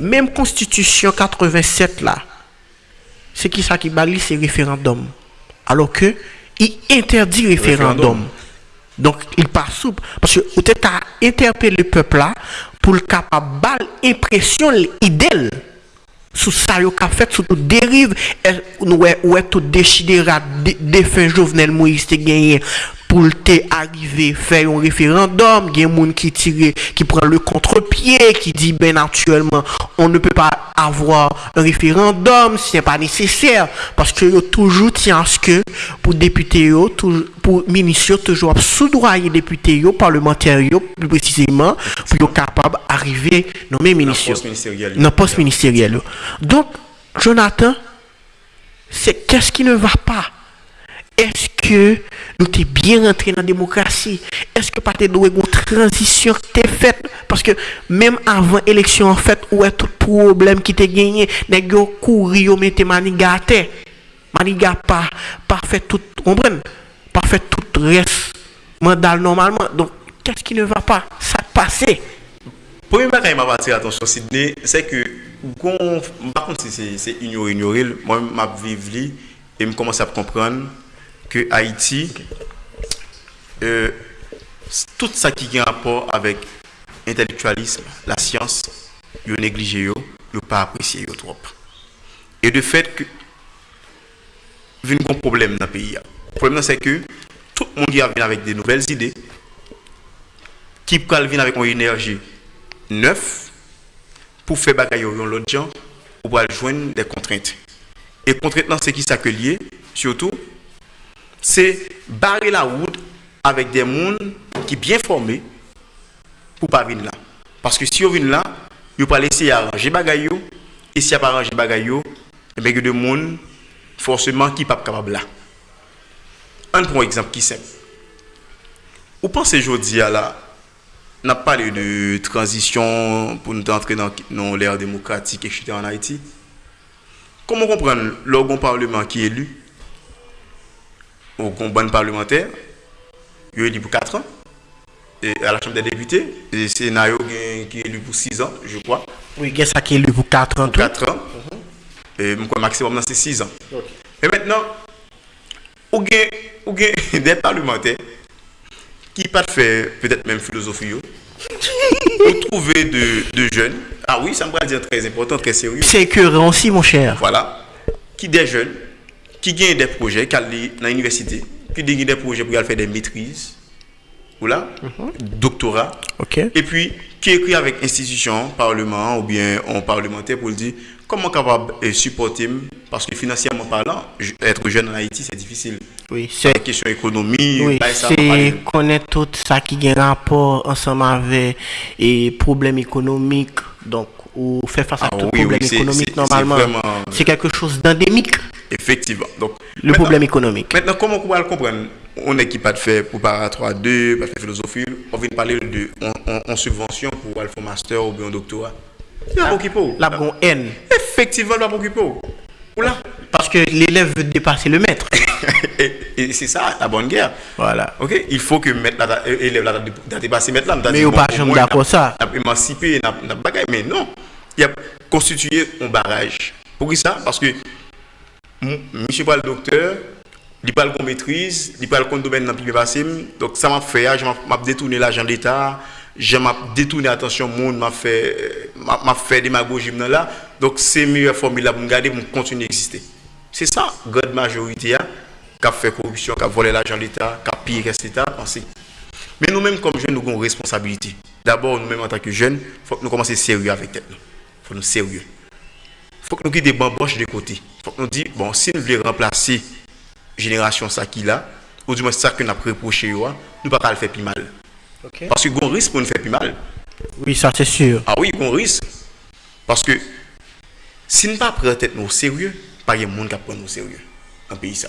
Speaker 5: même constitution 87 là c'est qui ça qui balise c'est référendum. Alors que il interdit référendum,
Speaker 6: Référendum.
Speaker 5: donc il pas souple parce que vous êtes à interpeller le peuple là pour le capable impression idéal sous ça yo fait sous toute dérive nous ouais ouais tout déchiré des fins Jovenel Moïse te gagné pour te arriver faire un référendum, il y a des gens qui tire qui prend le contre-pied qui dit ben naturellement on ne peut pas avoir un référendum si c'est pas nécessaire parce que yo toujours tient à ce que pour député yo toujours pour ministre yo, toujours soudoyer député yo parlementaire yo plus précisément pour yo capable arriver nommer ministre yo.
Speaker 6: poste ministériel.
Speaker 5: dans poste ministériel donc Jonathan c'est qu'est-ce qui ne va pas? Est-ce que nous t'es bien rentré dans la démocratie? Est-ce que pas t'es doué une transition qui t'est faite? Parce que même avant l'élection, en fait, où est tout problème qui t'est gagné, les gars couru, yo mette maniga à terre? Pas, pas fait tout, comprenez Pas fait tout reste mandat normalement. Donc, qu'est-ce qui ne va pas? Ça passé.
Speaker 6: Premier bagage m'a attiré attention Sydney, c'est que par contre c'est ignorer ignorer, moi m'a vivre et me commence à comprendre que Haïti euh, tout ça qui a un rapport avec intellectualisme, la science, yo négligé yo, yo pas apprécié trop. Et de fait que vient un problème dans le pays. Le problème c'est que tout le monde vient avec des nouvelles idées qui pral vient avec une énergie neuf pour faire bagaille l'autre gens ou pour joindre des contraintes. Et contraintes c'est qui lié surtout c'est barrer la route avec des gens qui bien formés pour pas venir là. Parce que si on vient là, vous pas laisser arranger bagaille yo, et si a pas arranger bagaille yo, et bien que de monde forcément qui pas capable là. Un bon exemple qui simple. Vous pensez aujourd'hui à là on a parlé de transition pour nous entrer dans, l'ère démocratique, en Haïti. Comment comprendre l'organe parlement qui est élu, au bon parlementaire, il est élu pour 4 ans, et à la Chambre des députés, et Sénat qui est élu pour 6 ans, je crois,
Speaker 5: Oui, qu'est-ce qui est lu pour 4 ans
Speaker 6: pour
Speaker 5: tout?
Speaker 6: 4 ans, et mon maximum c'est 6 ans. Et maintenant, ou gen (laughs) des parlementaires qui pas fait peut-être même philosophie, (laughs) ou trouver de, de jeunes, ah oui, ça me va dire très important, très sérieux,
Speaker 5: C'est écœurant aussi, mon cher.
Speaker 6: voilà, qui des jeunes, qui gagnent des projets, qui allaient dans l'université, qui dit des projets pour faire des maîtrises, ou là, doctorat,
Speaker 5: Ok.
Speaker 6: et puis qui écrit avec institution, parlement ou bien en parlementaire pour dire comment capable de supporter, parce que financièrement parlant, être jeune en Haïti, c'est difficile.
Speaker 5: Oui, c'est
Speaker 6: La question économie,
Speaker 5: oui, c'est connaître tout ça qui a un rapport ensemble avec et problèmes économiques. Donc, ou faire face à
Speaker 6: Ah
Speaker 5: tout
Speaker 6: oui,
Speaker 5: problème
Speaker 6: oui,
Speaker 5: économique normalement.
Speaker 6: C'est
Speaker 5: quelque chose d'endémique,
Speaker 6: Effectivement. Donc,
Speaker 5: le problème économique.
Speaker 6: Maintenant, comment on va le comprendre? On est qui pas de faire préparatoire 2, pas de faire philosophie, on vient de parler de en subvention pour faire master ou bien un doctorat. Il y a pas qui peut.
Speaker 5: La bonne haine.
Speaker 6: Effectivement, il y a pas qui peut. Ou là?
Speaker 5: Parce que l'élève veut dépasser le maître. (laughs)
Speaker 6: Et, et c'est ça, la bonne guerre.
Speaker 5: Voilà.
Speaker 6: Ok, il faut que maître là, élève là, da dépasser maître là.
Speaker 5: Mais ou pas jamais d'accord ça.
Speaker 6: bagaille. Mais non, il a constitué un barrage. Pour qui ça? Parce que Monsieur pas le docteur, il pas le maîtrise, il pas le compte domaine dans le passé. Donc ça m'a fait, je m'a détourné l'argent de l'État, je m'a détourné l'attention monde, m'a fait m'a m'a fait démagogie là. Donc c'est meilleure formule là pour me garder pour continuer d'exister. C'est ça, grande majorité hein, qui a fait corruption, qui a volé l'argent de l'État, qui a pillé l'État. Mais nous-mêmes, comme jeunes, nous avons une responsabilité. D'abord, nous-mêmes, en tant que jeunes, il faut que nous commencions sérieux avec tête. Il faut nous sérieux. Il faut que nous des bamboches de côté. Il faut que nous disions, bon, si nous voulons remplacer la génération ça qui là, ou du moins ça que nous avons reproché, nous ne pouvons pas le faire plus mal. Parce que nous avons un risque pour nous faire plus mal.
Speaker 5: Oui, ça c'est sûr.
Speaker 6: Ah oui, on risque. Parce que si nous ne pas prendre tête au sérieux, pas de monde qui prend nous au sérieux dans le pays ça.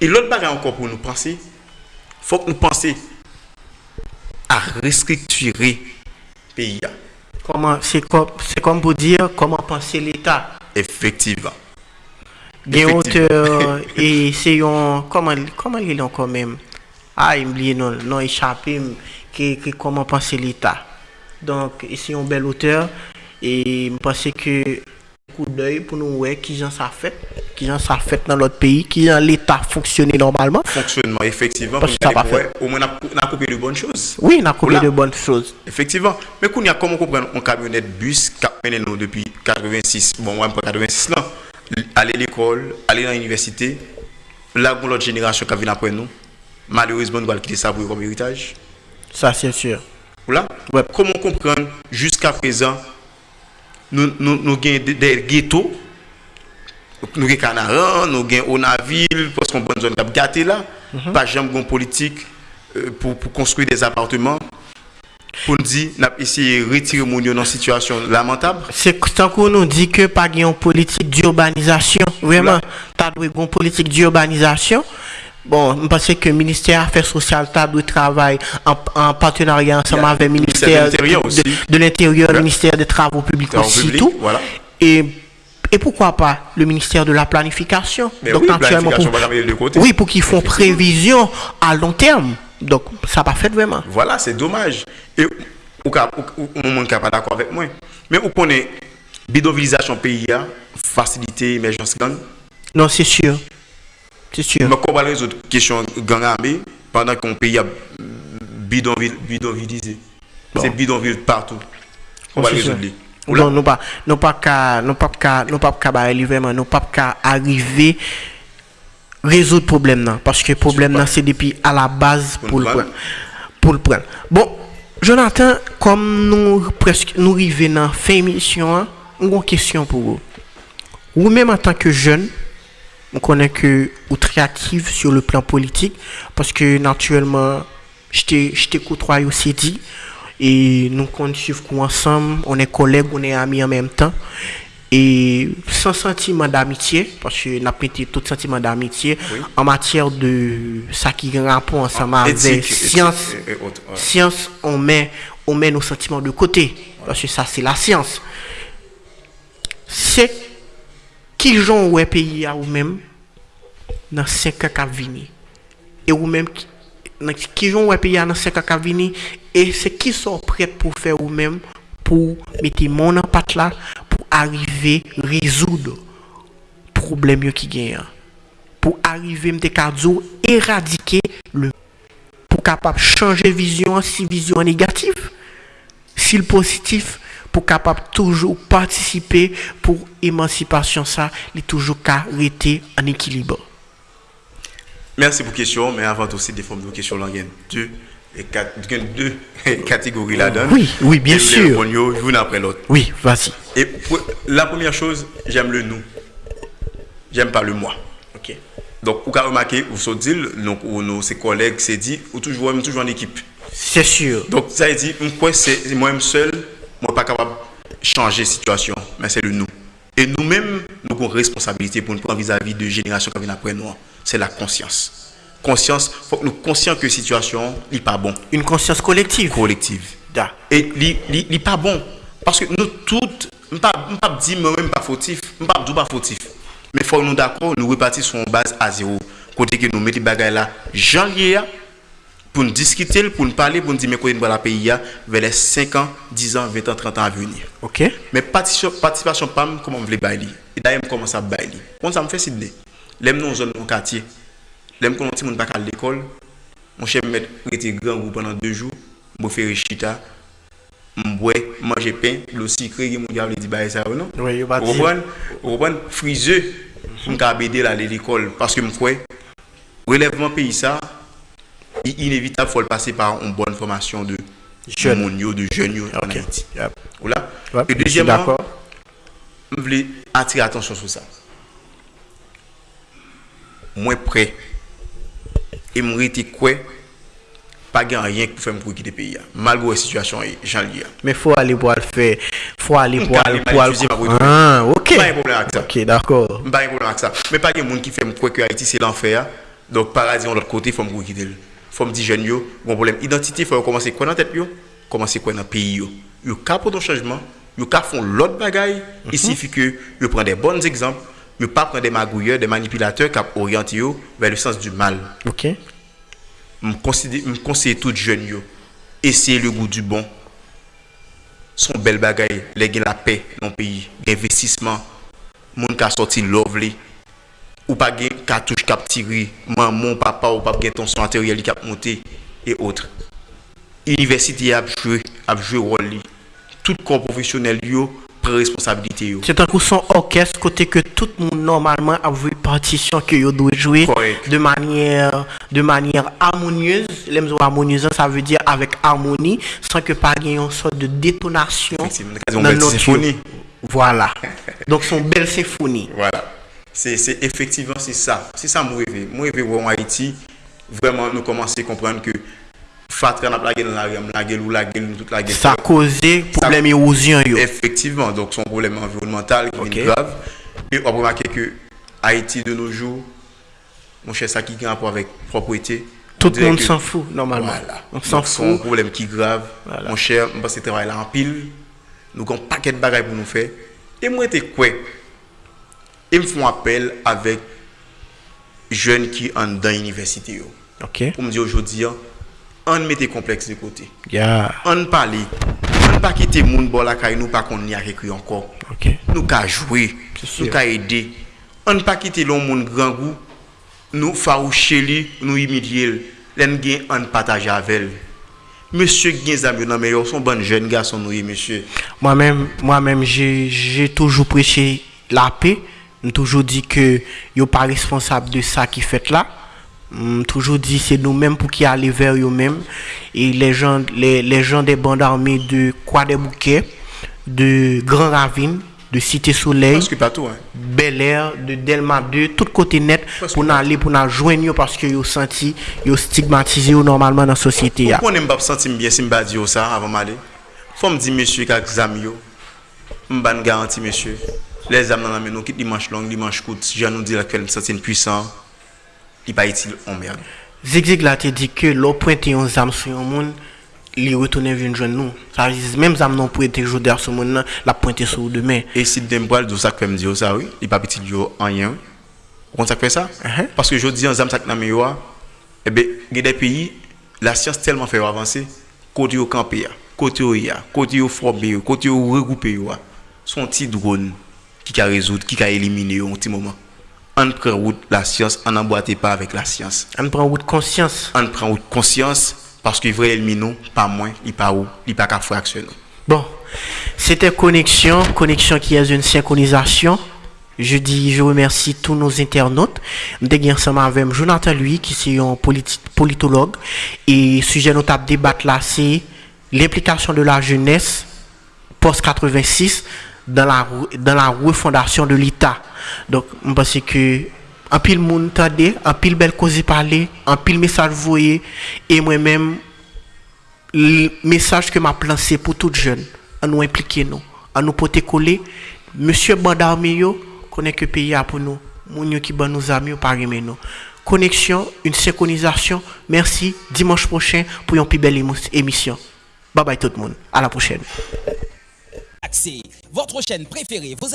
Speaker 6: Et l'autre bagage encore pour nous penser, faut que nous pensions à restructurer le pays.
Speaker 5: comment c'est comme, c'est comme, pour dire comment penser l'État.
Speaker 6: Effectivement.
Speaker 5: Des (laughs) auteurs et c'est un. Comment, comment ils l'ont quand même Ah, ils me non, non échappé, que, que comment penser l'État. Donc, c'est un bel auteur et je pense que coup d'œil pour nous voir qui j'en ça fait. Qui gens ça fait dans notre pays qui gens l'État fonctionner normalement
Speaker 6: Fonctionnement, effectivement.
Speaker 5: Parce
Speaker 6: pour
Speaker 5: que ça pas fait.
Speaker 6: Au moins, on a, coupé de bonnes choses.
Speaker 5: oui on a coupé de bonnes choses
Speaker 6: Effectivement. Mais qu'on y a comment comprendre un camionnette bus qui a mené nous depuis 86, bon, moi, pas 86 là, aller à l'école, aller dans l'université, là, où l'autre génération qui vient après nous, malheureusement, nous allons quitter ça pour comme héritage.
Speaker 5: ça c'est sûr
Speaker 6: Voilà.
Speaker 5: Ouais.
Speaker 6: Comment comprendre jusqu'à présent, nous, nous, nous avons des, des ghettos, nous avons Canaran, nous avons Onaville, parce qu'on a une bonne zone qui a gâté là,
Speaker 5: Mhm.
Speaker 6: pas jamais une politique euh, pour, pour construire des appartements. Pour nous dire, nous avons essayé de retirer mon dans une situation lamentable.
Speaker 5: C'est tant qu'on nous dit que pas une politique d'urbanisation. Vraiment, doué une politique d'urbanisation. Bon, je pense que le ministère Affaires sociales t'as doué travail en, en partenariat ensemble avec le
Speaker 6: ministère de l'Intérieur
Speaker 5: le ministère des Travaux publics aussi, tout.
Speaker 6: voilà.
Speaker 5: Et, et pourquoi pas le ministère de la Planification?
Speaker 6: Mais oui,
Speaker 5: naturellement,
Speaker 6: planification,
Speaker 5: pour- oui, pour qu'ils font prévision à long terme. Donc, ça pas fait vraiment.
Speaker 6: Voilà, c'est dommage. Et monde qui n'est pas d'accord avec moi. Mais vous connaissez bidonvillisation pays, a, faciliter l'émergence gang?
Speaker 5: Non, c'est sûr. C'est sûr.
Speaker 6: Mais comment résoudre la question gang armé pendant qu'un pays a bidonville, bidonvillisé?
Speaker 5: Bon.
Speaker 6: C'est bidonville partout. On va
Speaker 5: C'est
Speaker 6: résoudre.
Speaker 5: Non, nou pa, nou pa ka, nou pa ka, nou pa ka bare li vreman, nou pa ka arrive rezout problem nan. Paske problem nan se depi a la
Speaker 6: baz
Speaker 5: pou l'pren. Pou l'pren. Bon, Jonathan, kom nou presk, nou rive nan fin emisyon an, mwen kèsyon pou ou. Ou mèm an tanke jen, mwen konen ke ou tre aktive sur le plan politik, paske naturelman, jte koutroy ou se di, ou et nous comptons suivre ensemble. On est collègues on est amis en même temps. Et sans sentiment d'amitié parce que n'a pas été tout sentiment d'amitié en matière de ça qui rapport ensemble avec
Speaker 6: Éthique, éthique
Speaker 5: science.
Speaker 6: et- et autres, ouais.
Speaker 5: science on met on met nos sentiments de côté parce que ça c'est la science. C'est qui gens ou pays à ou même dans 5 ans qui venir et ou dans qui gens ou pays dans 5 ans qui venir et c'est qui sont prêts pour faire ou même pour mettre mon en patte là pour arriver résoudre problème qui gagne. Pour arriver me cadeau éradiquer le pour capable changer vision si vision négative si le positif pour capable toujours participer pour émancipation ça il toujours qu'à rester en équilibre
Speaker 6: Merci pour la question, mais avant tout, c'est des formes de questions là, il y a deux, et quatre, deux (laughs) catégories là-dedans.
Speaker 5: Oui, oui, bien
Speaker 6: Et vous
Speaker 5: sûr.
Speaker 6: L'une après l'autre.
Speaker 5: Oui, vas-y.
Speaker 6: Et pour- la première chose, j'aime le nous. J'aime pas le moi.
Speaker 5: Ok.
Speaker 6: Donc, vous avez remarqué, vous sautez dit, donc, ou nos ses collègues, c'est dit, ou toujours, même toujours en équipe.
Speaker 5: C'est sûr.
Speaker 6: Donc, ça veut dire, moi, c'est moi-même seul, moi, pas capable de changer la situation, mais c'est le nous. Et nous-mêmes, nous avons une responsabilité pour nous prendre vis-à-vis de générations qui viennent après nous. C'est la conscience. Conscience, faut que nous conscients que la situation n'est pas bon,
Speaker 5: Une conscience collective.
Speaker 6: collective.
Speaker 5: Da.
Speaker 6: Et il n'est pas bon. Parce que nous toutes, je ne peux pas dire moi-même pas fautif, je ne peux pas dire pas fautif. Mais il faut que nous d'accord, nous repartir sur une base à zéro. Côté que nous mettons les bagages là, j'en lié pour nous discuter, pour nous parler, pour nous dire mais quoi nous la pays vers les 5 ans, 10 ans, 20 ans, 30 ans à venir.
Speaker 5: Ok.
Speaker 6: Mais participation, PAM, comment on veut bailler Et d'ailleurs, je commence à bailler. Comment ça me fait Sydney L'aime nous zone, mon quartier. L'aime qu'on ne pas à l'école. Mon chef me était grand pendant deux jours. Je fais chita. Je bois, manger pain, le sucre, je me dis bah ça ou non?
Speaker 5: Oui, il va dire.
Speaker 6: Vous comprenez? Friseux. Je suis aider à l'école parce que je crois relèvement pays ça inévitable faut le passer par une bonne formation de
Speaker 5: jeunes
Speaker 6: de jeunes okay. en Haïti.
Speaker 5: Yep.
Speaker 6: Voilà.
Speaker 5: Ouais,
Speaker 6: Et deuxièmement,
Speaker 5: d'accord.
Speaker 6: je voulais attirer attention sur ça. Moi prêt. Et me rester quoi? Pas gain rien pour faire pour quitter le pays malgré la situation j'en lis
Speaker 5: mais faut aller pour le faire. Faut aller pour aller pour le ah OK.
Speaker 6: Pas de problème avec ça
Speaker 5: OK d'accord.
Speaker 6: Pas de problème avec ça mais pas gain monde qui fait me croire que Haïti c'est l'enfer donc paradis de l'autre côté il faut me quitter Faut me dire jeune yo, bon problème identité, faut commencer quoi dans tête yo, commencer quoi dans pays yo? Yo ka pour ton changement, yo ka font l'autre bagaille, il suffit que yo prend des bons exemples, yo pas prendre des magouilleurs, des manipulateurs qui orientent yo vers le sens du mal.
Speaker 5: Ok.
Speaker 6: Me conseiller me conseiller tout jeune yo, essayer le goût du bon. Son belle bagaille, les la paix dans le pays, investissement, moun ka sorti lovely ou pas gen cartouche cap tiré, maman, papa ou pas gen ton son matériel qui a monté et autres. Université a joué, a joué rôle. Tout corps professionnel yo prend responsabilité.
Speaker 5: C'est un coup son orchestre côté que tout le monde normalement a vu partition que yo doit jouer
Speaker 6: Correct.
Speaker 5: de manière de manière harmonieuse. Les harmonieuse ça veut dire avec harmonie sans que pas une sorte de détonation dans
Speaker 6: belle
Speaker 5: notre
Speaker 6: symphonie.
Speaker 5: Voilà. Donc son belle symphonie.
Speaker 6: Voilà. Se efektivan se sa. Se sa mou eve. Mou eve wou an Haiti. Vreman nou komanse komprende ke fatra nap lage nan la rem, lage lou, lage lou, tout
Speaker 5: lage. Sa koze probleme ouzyon yo.
Speaker 6: Efektiveman. Donk son probleme environnemental
Speaker 5: ki
Speaker 6: vini grav. E wap remake ke Haiti de nou jou, moun chè sa ki gen apwa vek propwete.
Speaker 5: Tout
Speaker 6: moun
Speaker 5: s'en fou normalman.
Speaker 6: Voilà.
Speaker 5: S'en
Speaker 6: fou.
Speaker 5: Son
Speaker 6: probleme ki grav. Moun chè, mwen pas se travay la an pil. Nou kon paket bagay pou nou fe. E mwen te kwe. Ils me font appel avec jeunes qui sont dans l'université. yo.
Speaker 5: OK.
Speaker 6: Pour me dire aujourd'hui, on mette complexe de côté.
Speaker 5: Yeah.
Speaker 6: On parle. On ne pas quitter le monde bon la caille, nous pas qu'on y a écrit encore.
Speaker 5: OK.
Speaker 6: Nous qu'à jouer, nous qu'à aider. On ne pas quitter le monde grand goût, nous faroucher lui, nous humilier. L'en gain on partage avec elle. Monsieur Ginzam, non mais ils sont bons jeunes garçons nous monsieur.
Speaker 5: Moi-même, moi-même, j'ai j'ai toujours prêché la paix. J'ai toujours dit que yo pas responsable de ça qui fait là. J'ai toujours dit c'est nous-mêmes pour qui aller vers eux-mêmes. Et les gens, les, les gens des bandes armées de Croix des Bouquets, de Grand Ravine, de Cité Soleil,
Speaker 6: Parce que pas tout hein.
Speaker 5: Bel Air, de Delma 2, tout côté net
Speaker 6: Parce
Speaker 5: pour nous aller pour nous joindre yo parce que yo senti yo stigmatisé yo normalement dans la société.
Speaker 6: Pourquoi on n'aime pas sentir bien si je dire ça avant d'aller? Faut me dire monsieur qu'avec zami yo. M'ban garantie monsieur. Les âmes dans la qui dimanche long, dimanche court, je nous dis que nous sentir puissant. Il pas utile en merde.
Speaker 5: Zig là dit que l'on pointe yon zam sur yon moun, li retourne joindre nous. Ça veut dire même non sur nan, la pointe sur demain.
Speaker 6: Et si de ça que me dire ça oui, il pas petit yo en rien. Comment ça fait ça?
Speaker 5: Uh-huh.
Speaker 6: Parce que je dis en ça que eh ben il y a des pays la science tellement fait avancer côté au campé côté au ya, côté au formé, côté au regroupé son petit drone qui a résoudre, qui a éliminer yo, un petit moment. On prend route la science, on n'emboîte pas avec la science.
Speaker 5: On prend route conscience.
Speaker 6: On prend route conscience parce que vrai éliminer nous, pas moins, il pas où, il pas qu'à fractionner.
Speaker 5: Bon, c'était connexion, connexion qui est une synchronisation. Je dis, je remercie tous nos internautes. Je ensemble avec Jonathan Louis, qui est un politologue. Et sujet notable débat là, c'est l'implication de la jeunesse post-86 dans la, dans la refondation de l'État. Donc, je pense que un pile monde un pile belle cause parler, un pile message voyé, et moi-même, le message que m'a lancé pour toutes jeunes, à nous impliquer nous, à nous porter coller. Monsieur Bandarmeyo, connaît que pays a pour nous, moun qui ban nous amis, pas nous. Connexion, une synchronisation. Merci. Dimanche prochain pour une plus belle émission. Bye bye tout le monde. À la prochaine.
Speaker 1: Accès, votre chaîne préférée vous